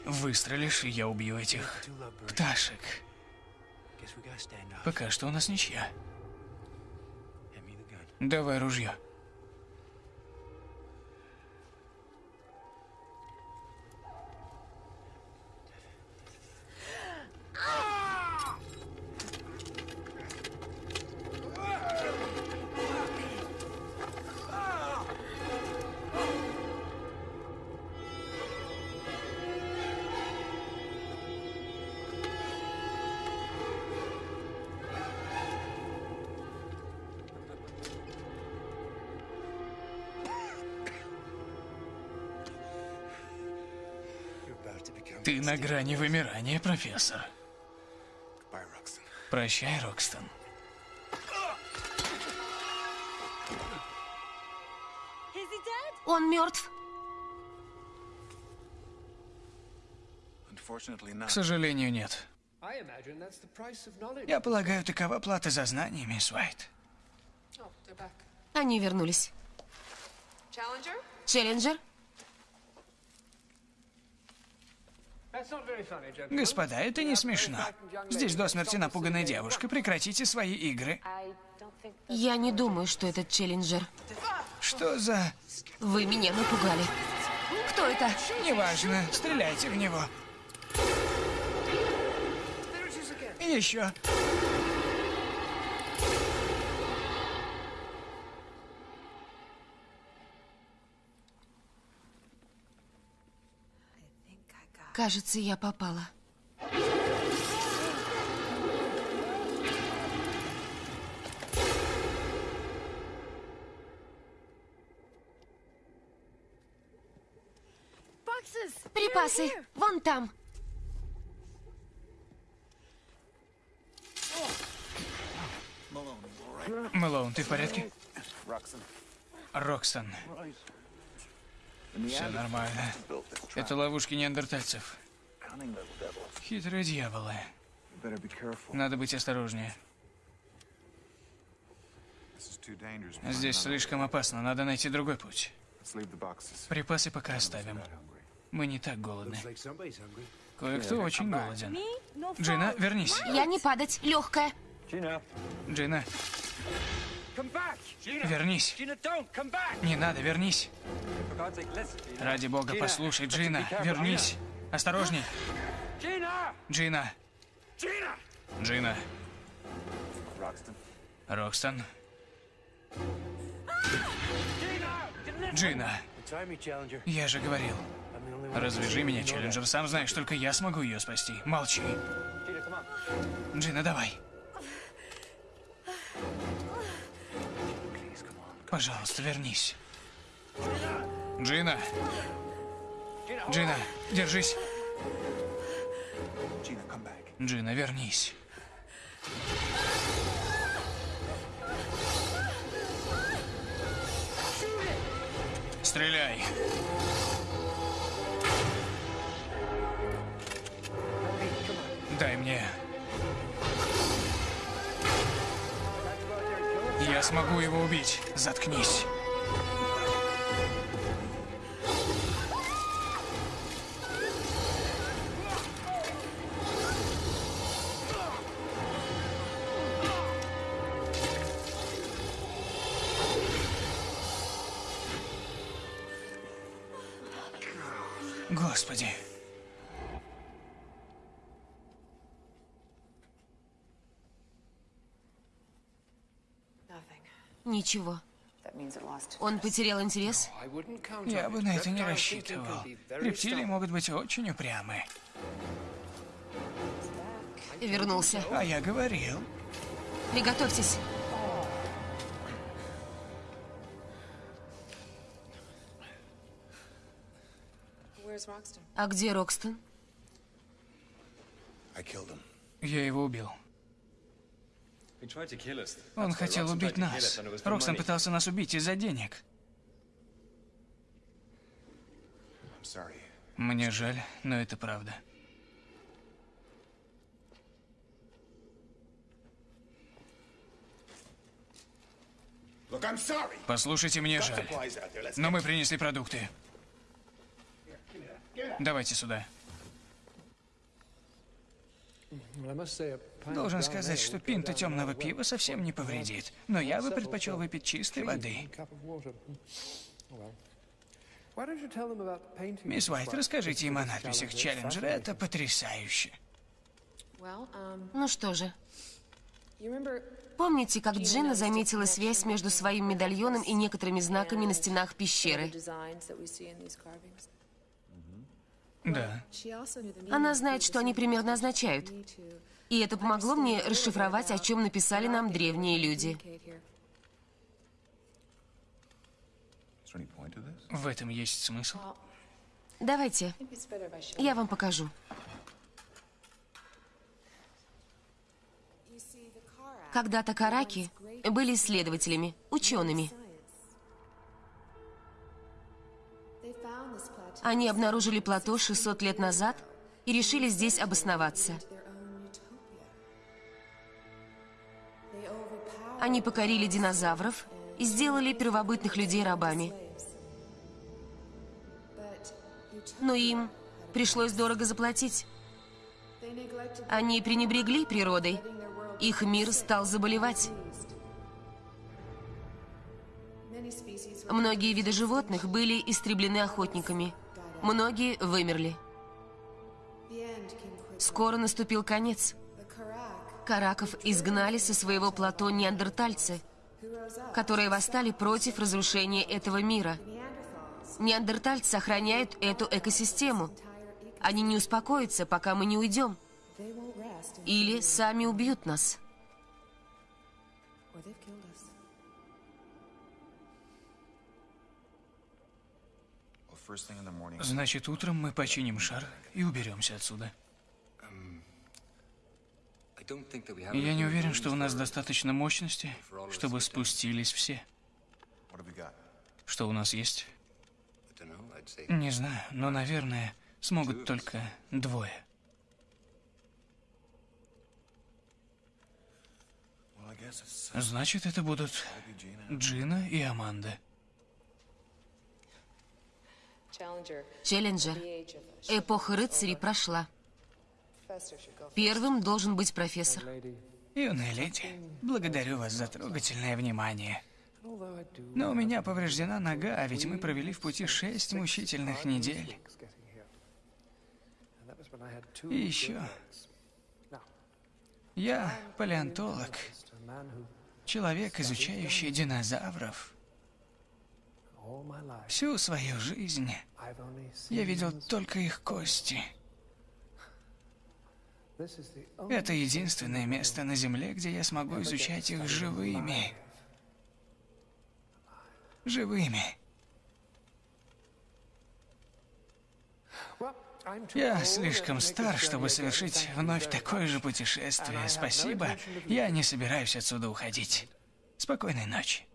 Выстрелишь, и я убью этих пташек. Пока что у нас ничья. Давай ружье. На грани вымирания, профессор. Прощай, Рокстон. Он мертв. К сожалению, нет. Я полагаю, такова плата за знания, мисс Уайт. They're back. Они вернулись. Challenger? Челленджер? Господа, это не смешно. Здесь до смерти напуганная девушка. Прекратите свои игры. Я не думаю, что этот Челленджер. Что за... Вы меня напугали. Кто это? Неважно. Стреляйте в него. И еще. Кажется, я попала. Припасы. Вон там. Мэлоун, ты в порядке? Roxton. Рокстон. Все нормально. Это ловушки неандертальцев. Хитрые дьяволы. Надо быть осторожнее. Здесь слишком опасно. Надо найти другой путь. Припасы пока оставим. Мы не так голодны. Кое-кто очень голоден. Джина, вернись. Я не падать. Легкая. Джина! Gina! Вернись. Не надо, вернись. Ради бога, послушай, Джина, вернись. Осторожней. Джина! Джина. Roxton. Рокстон. Джина, я же говорил. Развяжи меня, Челленджер. Сам знаешь, только я смогу ее спасти. Молчи. Джина, давай. Пожалуйста, вернись. Джина. Джина, держись. Джина, вернись. Стреляй. Я смогу его убить. Заткнись. Ничего. Он потерял интерес? Я бы на это не рассчитывал. Рептилии могут быть очень упрямы. Вернулся. А я говорил. Приготовьтесь. А где Рокстон? Я его убил. Он хотел убить нас. Рокстон пытался нас убить из-за денег. Мне жаль, но это правда. Послушайте, мне жаль. Но мы принесли продукты. Давайте сюда. Должен сказать, что пинта темного пива совсем не повредит. Но я бы предпочел выпить чистой воды. Мисс Уайт, расскажите им о надписях Челленджера. Это потрясающе. Ну что же, помните, как Джина заметила связь между своим медальоном и некоторыми знаками на стенах пещеры? Да. Она знает, что они примерно означают. И это помогло мне расшифровать, о чем написали нам древние люди. В этом есть смысл. Давайте, я вам покажу. Когда-то караки были исследователями, учеными. Они обнаружили плато 600 лет назад и решили здесь обосноваться. Они покорили динозавров и сделали первобытных людей рабами. Но им пришлось дорого заплатить. Они пренебрегли природой. Их мир стал заболевать. Многие виды животных были истреблены охотниками. Многие вымерли. Скоро наступил конец. Караков изгнали со своего плато неандертальцы, которые восстали против разрушения этого мира. Неандертальцы охраняют эту экосистему. Они не успокоятся, пока мы не уйдем. Или сами убьют нас. Значит, утром мы починим шар и уберемся отсюда. Я не уверен, что у нас достаточно мощности, чтобы спустились все. Что у нас есть? Не знаю, но, наверное, смогут только двое. It's Значит, это будут. Джина и Аманда. Челленджер. Эпоха рыцарей прошла. Первым должен быть профессор. Юная леди, благодарю вас за трогательное внимание. Но у меня повреждена нога, а ведь мы провели в пути шесть мучительных недель. И еще, я палеонтолог, человек, изучающий динозавров. Всю свою жизнь я видел только их кости. Это единственное место на Земле, где я смогу изучать их живыми. Живыми. Я слишком стар, чтобы совершить вновь такое же путешествие. Спасибо. Я не собираюсь отсюда уходить. Спокойной ночи.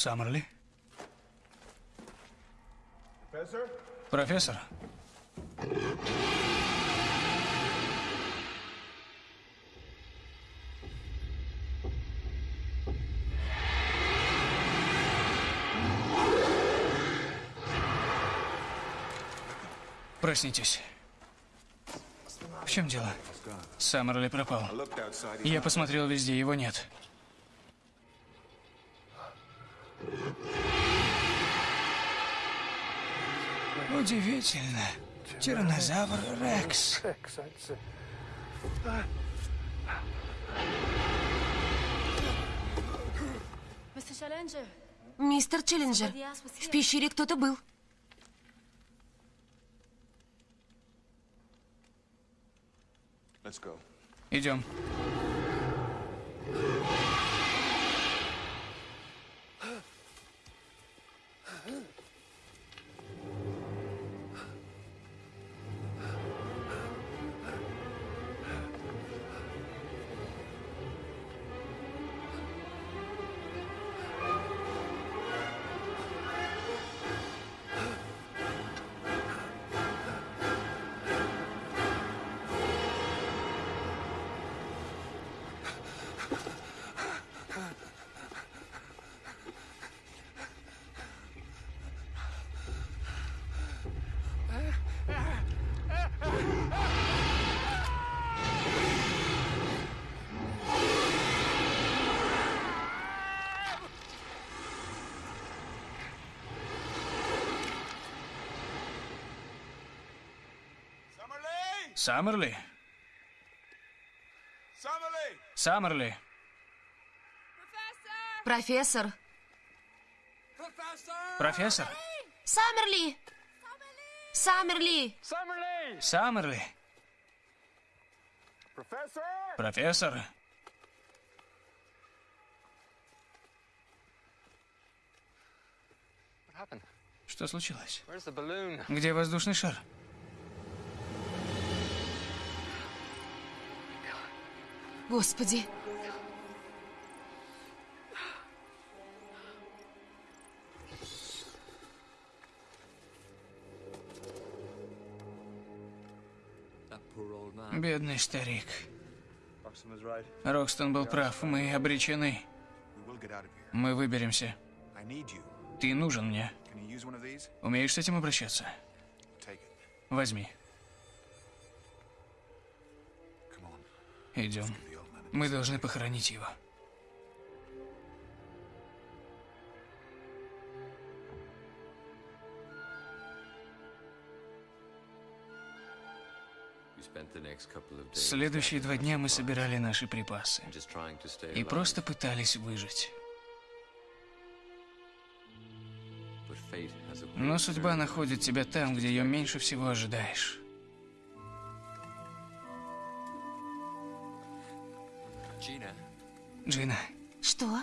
Саммерли? Professor? Профессор? Проснитесь. В чем дело? Саммерли пропал. Я посмотрел везде, его нет. Удивительно. Тиранозавр Рекс. Мистер Челленджер, в пещере кто-то был. Go. Идем. Саммерли? Саммерли? Профессор. Профессор? Саммерли! Саммерли! Саммерли? Professor! Профессор? What happened? Что случилось? Где воздушный шар? Господи. Бедный старик. Рокстон был прав, мы обречены. Мы выберемся. Ты нужен мне. Умеешь с этим обращаться? Возьми. Идем. Мы должны похоронить его. Следующие два дня мы собирали наши припасы и просто пытались выжить. Но судьба находит тебя там, где ее меньше всего ожидаешь. Джина, Что?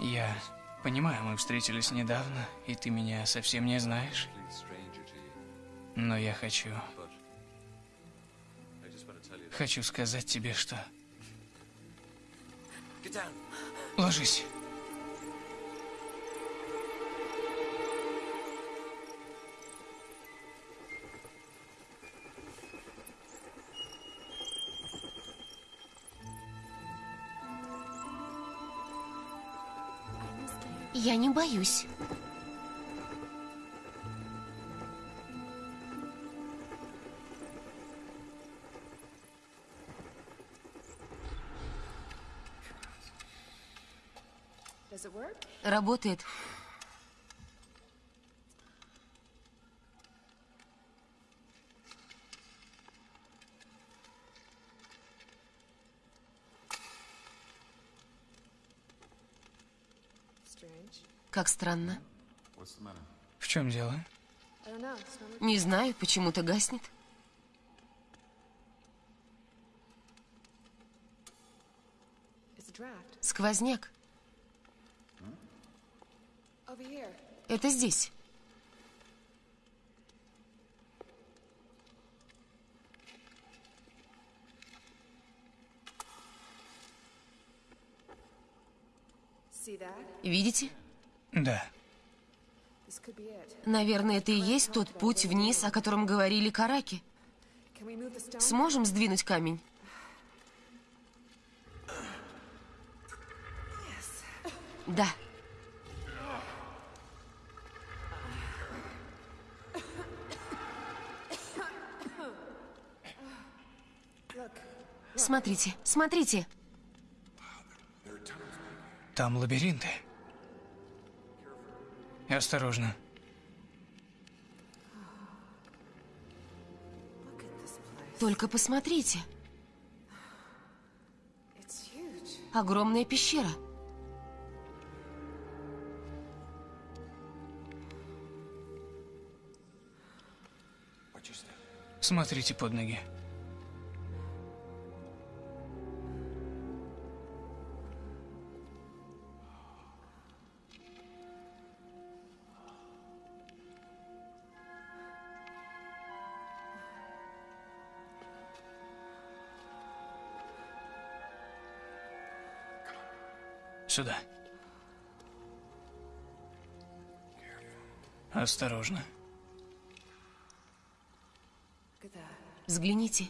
я понимаю, мы встретились недавно, и ты меня совсем не знаешь. Но я хочу... Хочу сказать тебе, что... Ложись. Я не боюсь. Работает. Как странно. В чем дело? Не знаю, почему-то гаснет. Сквозняк. Это здесь. Видите? Да. Наверное, это и есть тот путь вниз, о котором говорили караки. Сможем сдвинуть камень? Да. Смотрите, смотрите. Там лабиринты. Осторожно. Только посмотрите. Огромная пещера. Смотрите под ноги. Сюда. Осторожно. Взгляните.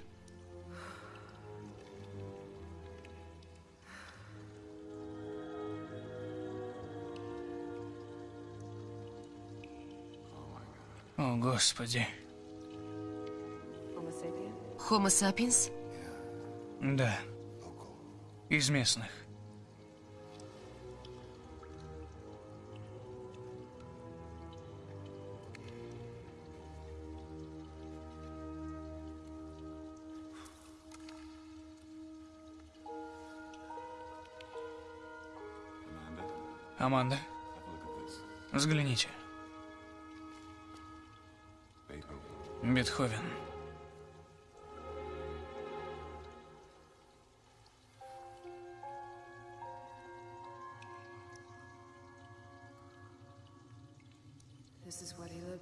О, Господи. Homo sapiens? Да. Из местных. Аманда, взгляните. Бетховен.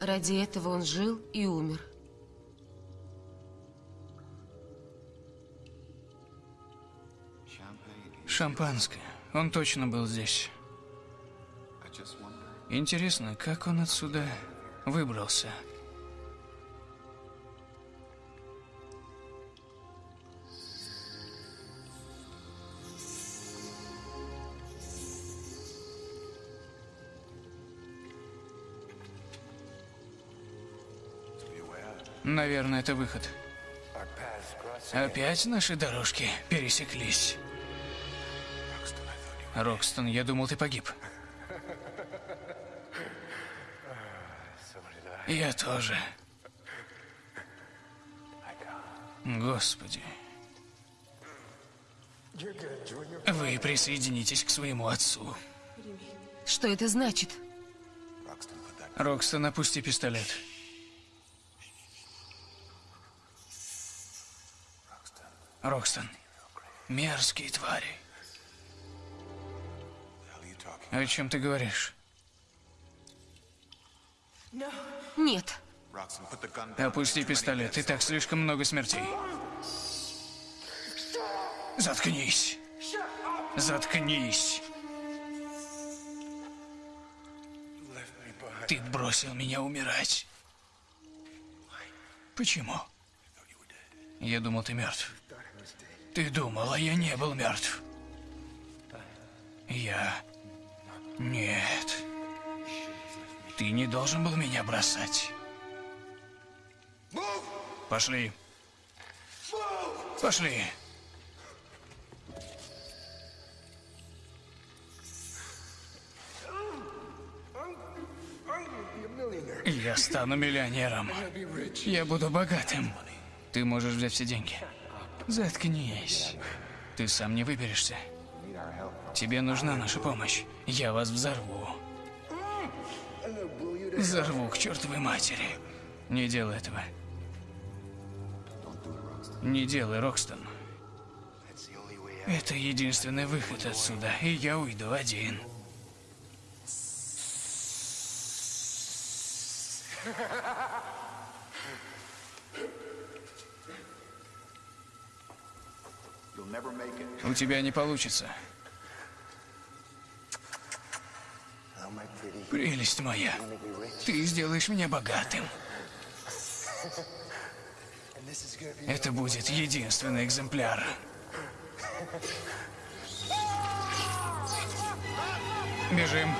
Ради этого он жил и умер. Шампанское. Он точно был здесь. Интересно, как он отсюда выбрался? Наверное, это выход. Опять наши дорожки пересеклись. Рокстон, я думал, ты погиб. Я тоже. Господи. Вы присоединитесь к своему отцу. Что это значит? Рокстон, опусти пистолет. Рокстон. Мерзкие твари. О чем ты говоришь? Нет. Опусти пистолет. И так слишком много смертей. Заткнись. Заткнись. Ты бросил меня умирать. Почему? Я думал, ты мертв. Ты думал, а я не был мертв. Я... Нет. Ты не должен был меня бросать. Пошли. Пошли. Я стану миллионером. Я буду богатым. Ты можешь взять все деньги. Заткнись. Ты сам не выберешься. Тебе нужна наша помощь. Я вас взорву. Взорву к чертовой матери. Не делай этого. Не делай, Рокстон. Это единственный выход отсюда, и я уйду один. У тебя не получится. Прелесть моя, ты сделаешь меня богатым. Это будет единственный экземпляр. Бежим.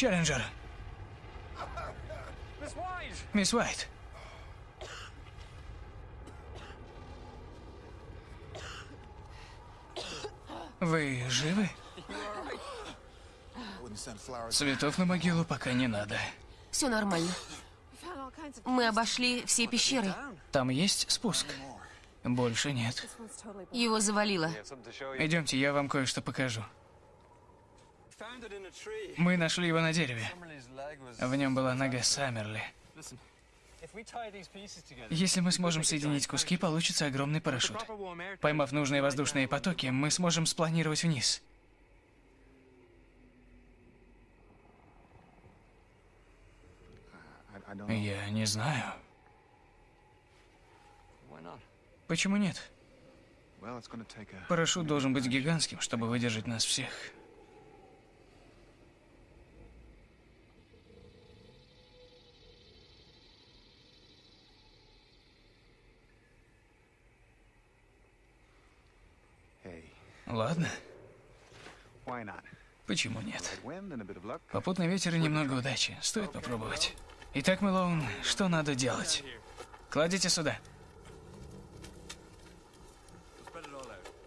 Челленджер, мисс Уайт. Вы живы? Цветов на могилу пока не надо. Все нормально. Мы обошли все пещеры. Там есть спуск? Больше нет. Его завалило. Идемте, я вам кое-что покажу. Мы нашли его на дереве. В нем была нога Саммерли. Если мы сможем соединить куски, получится огромный парашют. Поймав нужные воздушные потоки, мы сможем спланировать вниз. Я не знаю. Почему нет? Парашют должен быть гигантским, чтобы выдержать нас всех. Почему нет? Попутный ветер и немного удачи. Стоит попробовать. Итак, Мэлоун, что надо делать? Кладите сюда.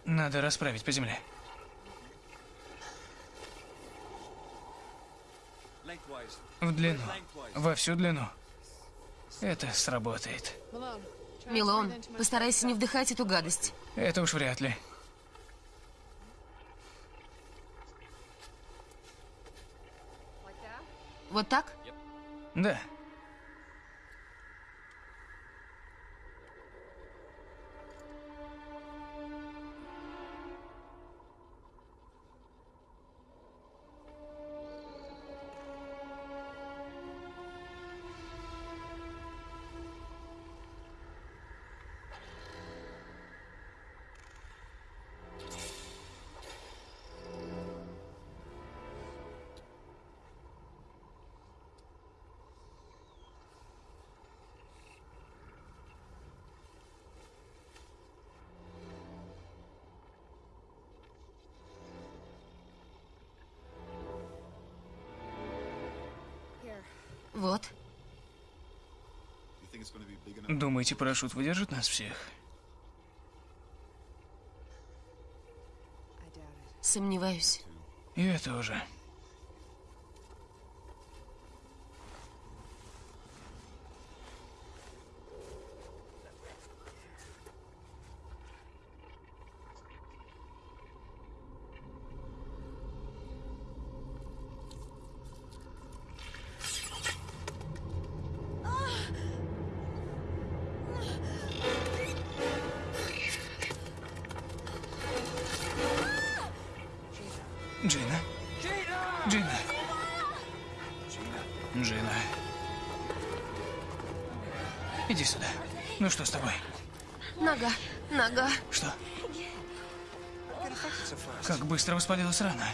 Надо расправить по земле. В длину. Во всю длину. Это сработает. Милон, постарайся не вдыхать эту гадость. Это уж вряд ли. Вот так? Да. Думаете, парашют выдержит нас всех? Сомневаюсь. Я тоже. Быстро воспалилась рана?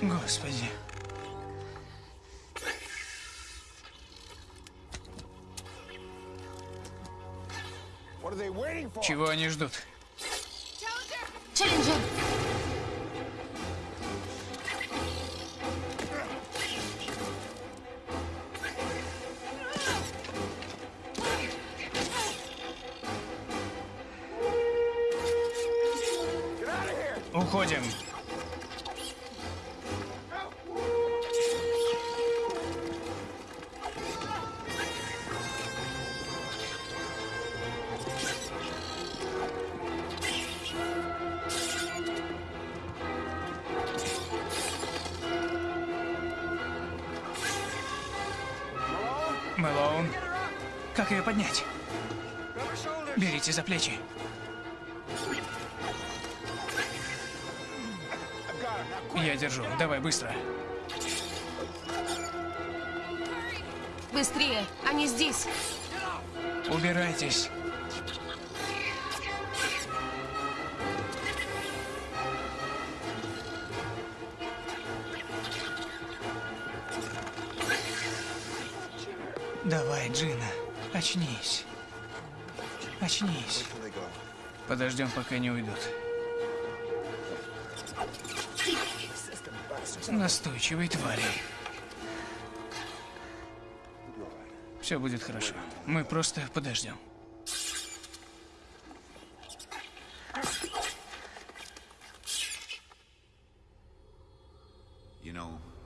Господи. Чего они ждут? Челленджер! Берите за плечи. Я держу. Давай, быстро. Быстрее, они здесь. Убирайтесь. Давай, Джина, очнись. Очнись. Подождем, пока не уйдут. Настойчивые твари. Все будет хорошо. Мы просто подождем.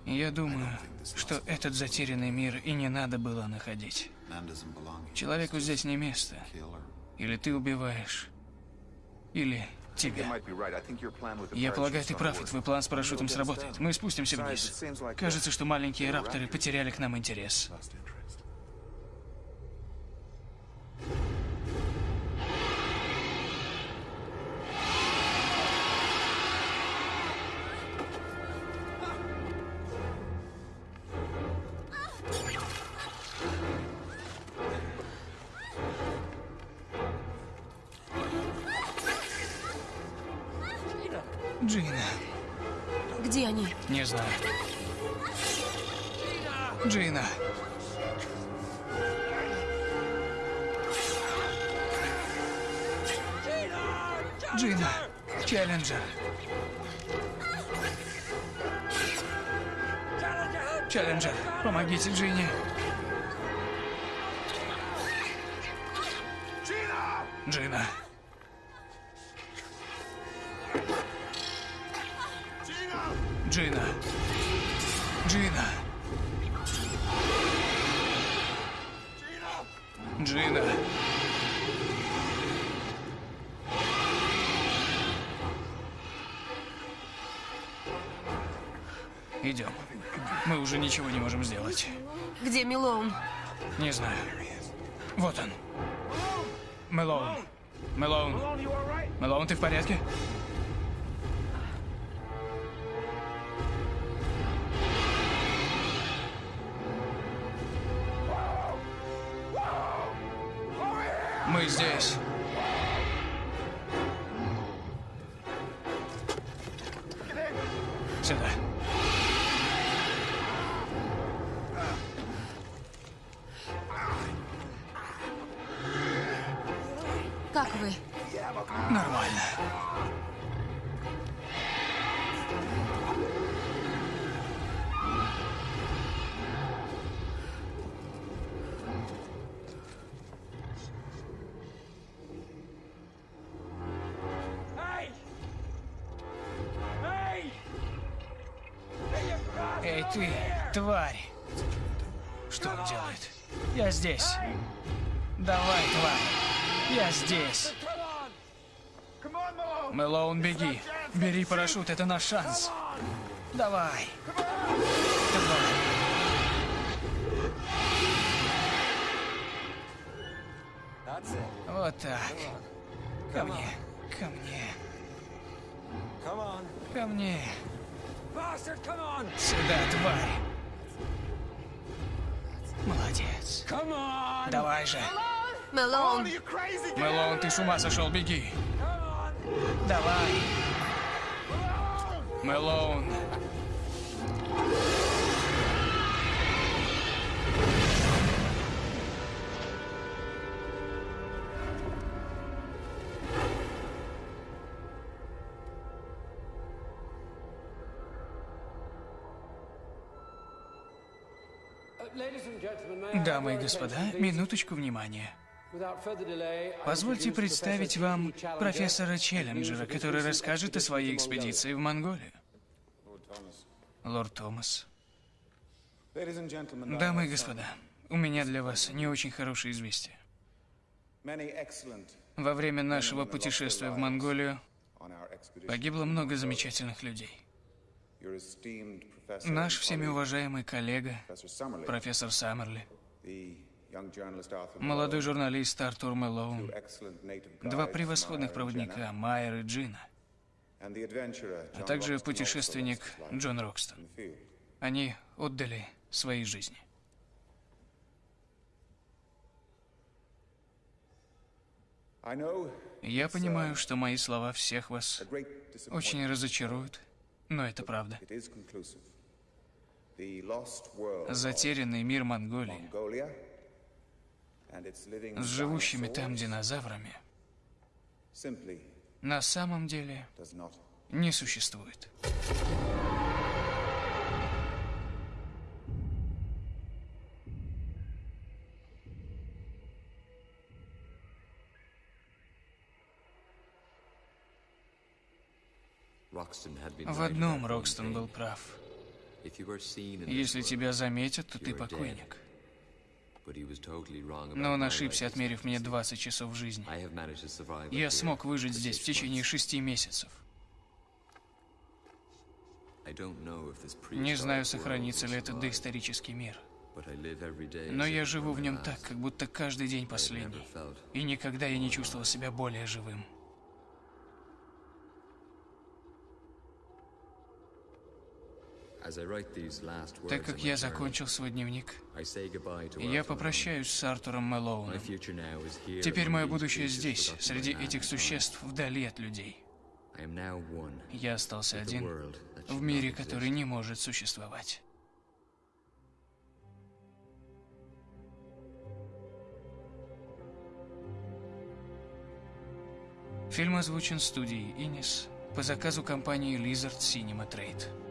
Я думаю, что этот затерянный мир и не надо было находить. Человеку здесь не место. Или ты убиваешь, или тебя. Я полагаю, ты прав, и твой план с парашютом сработает. Мы спустимся вниз. Кажется, что маленькие рапторы потеряли к нам интерес. Джина. Джина. Джина. Джина. Идем. Мы уже ничего не можем сделать. Где Милоун? Не знаю. Вот он. Мэлоун. Мэлоун. Мэлоун, ты в порядке? Мы здесь. Парашют, это наш шанс. Давай. Давай. Вот так. Ко мне. Ко мне. Ко мне. Сюда, тварь. Молодец. Давай же. Мэлоун, Мэлоун, ты с ума сошел, беги. Давай. Мэлоун. Дамы и господа, минуточку внимания. Позвольте представить вам профессора Челленджера, который расскажет о своей экспедиции в Монголию. Лорд Томас. Дамы и господа, у меня для вас не очень хорошее известие. Во время нашего путешествия в Монголию погибло много замечательных людей. Наш всеми уважаемый коллега, профессор Саммерли, молодой журналист Артур Мэллоун, два превосходных проводника, Майер и Джина, а также путешественник Джон Рокстон. Они отдали свои жизни. Я понимаю, что мои слова всех вас очень разочаруют, но это правда. Затерянный мир Монголии с живущими там динозаврами на самом деле не существует. В одном Рокстон был прав. Если тебя заметят, то ты покойник. Но он ошибся, отмерив мне 20 часов жизни. Я смог выжить здесь в течение шести месяцев. Не знаю, сохранится ли этот доисторический мир. Но я живу в нем так, как будто каждый день последний. И никогда я не чувствовал себя более живым. Так как я закончил свой дневник, я попрощаюсь с Артуром Мэллоуном. Теперь мое будущее здесь, среди этих существ, вдали от людей. Я остался один в мире, который не может существовать. Фильм озвучен студией Инис по заказу компании Lizard Cinema Trade.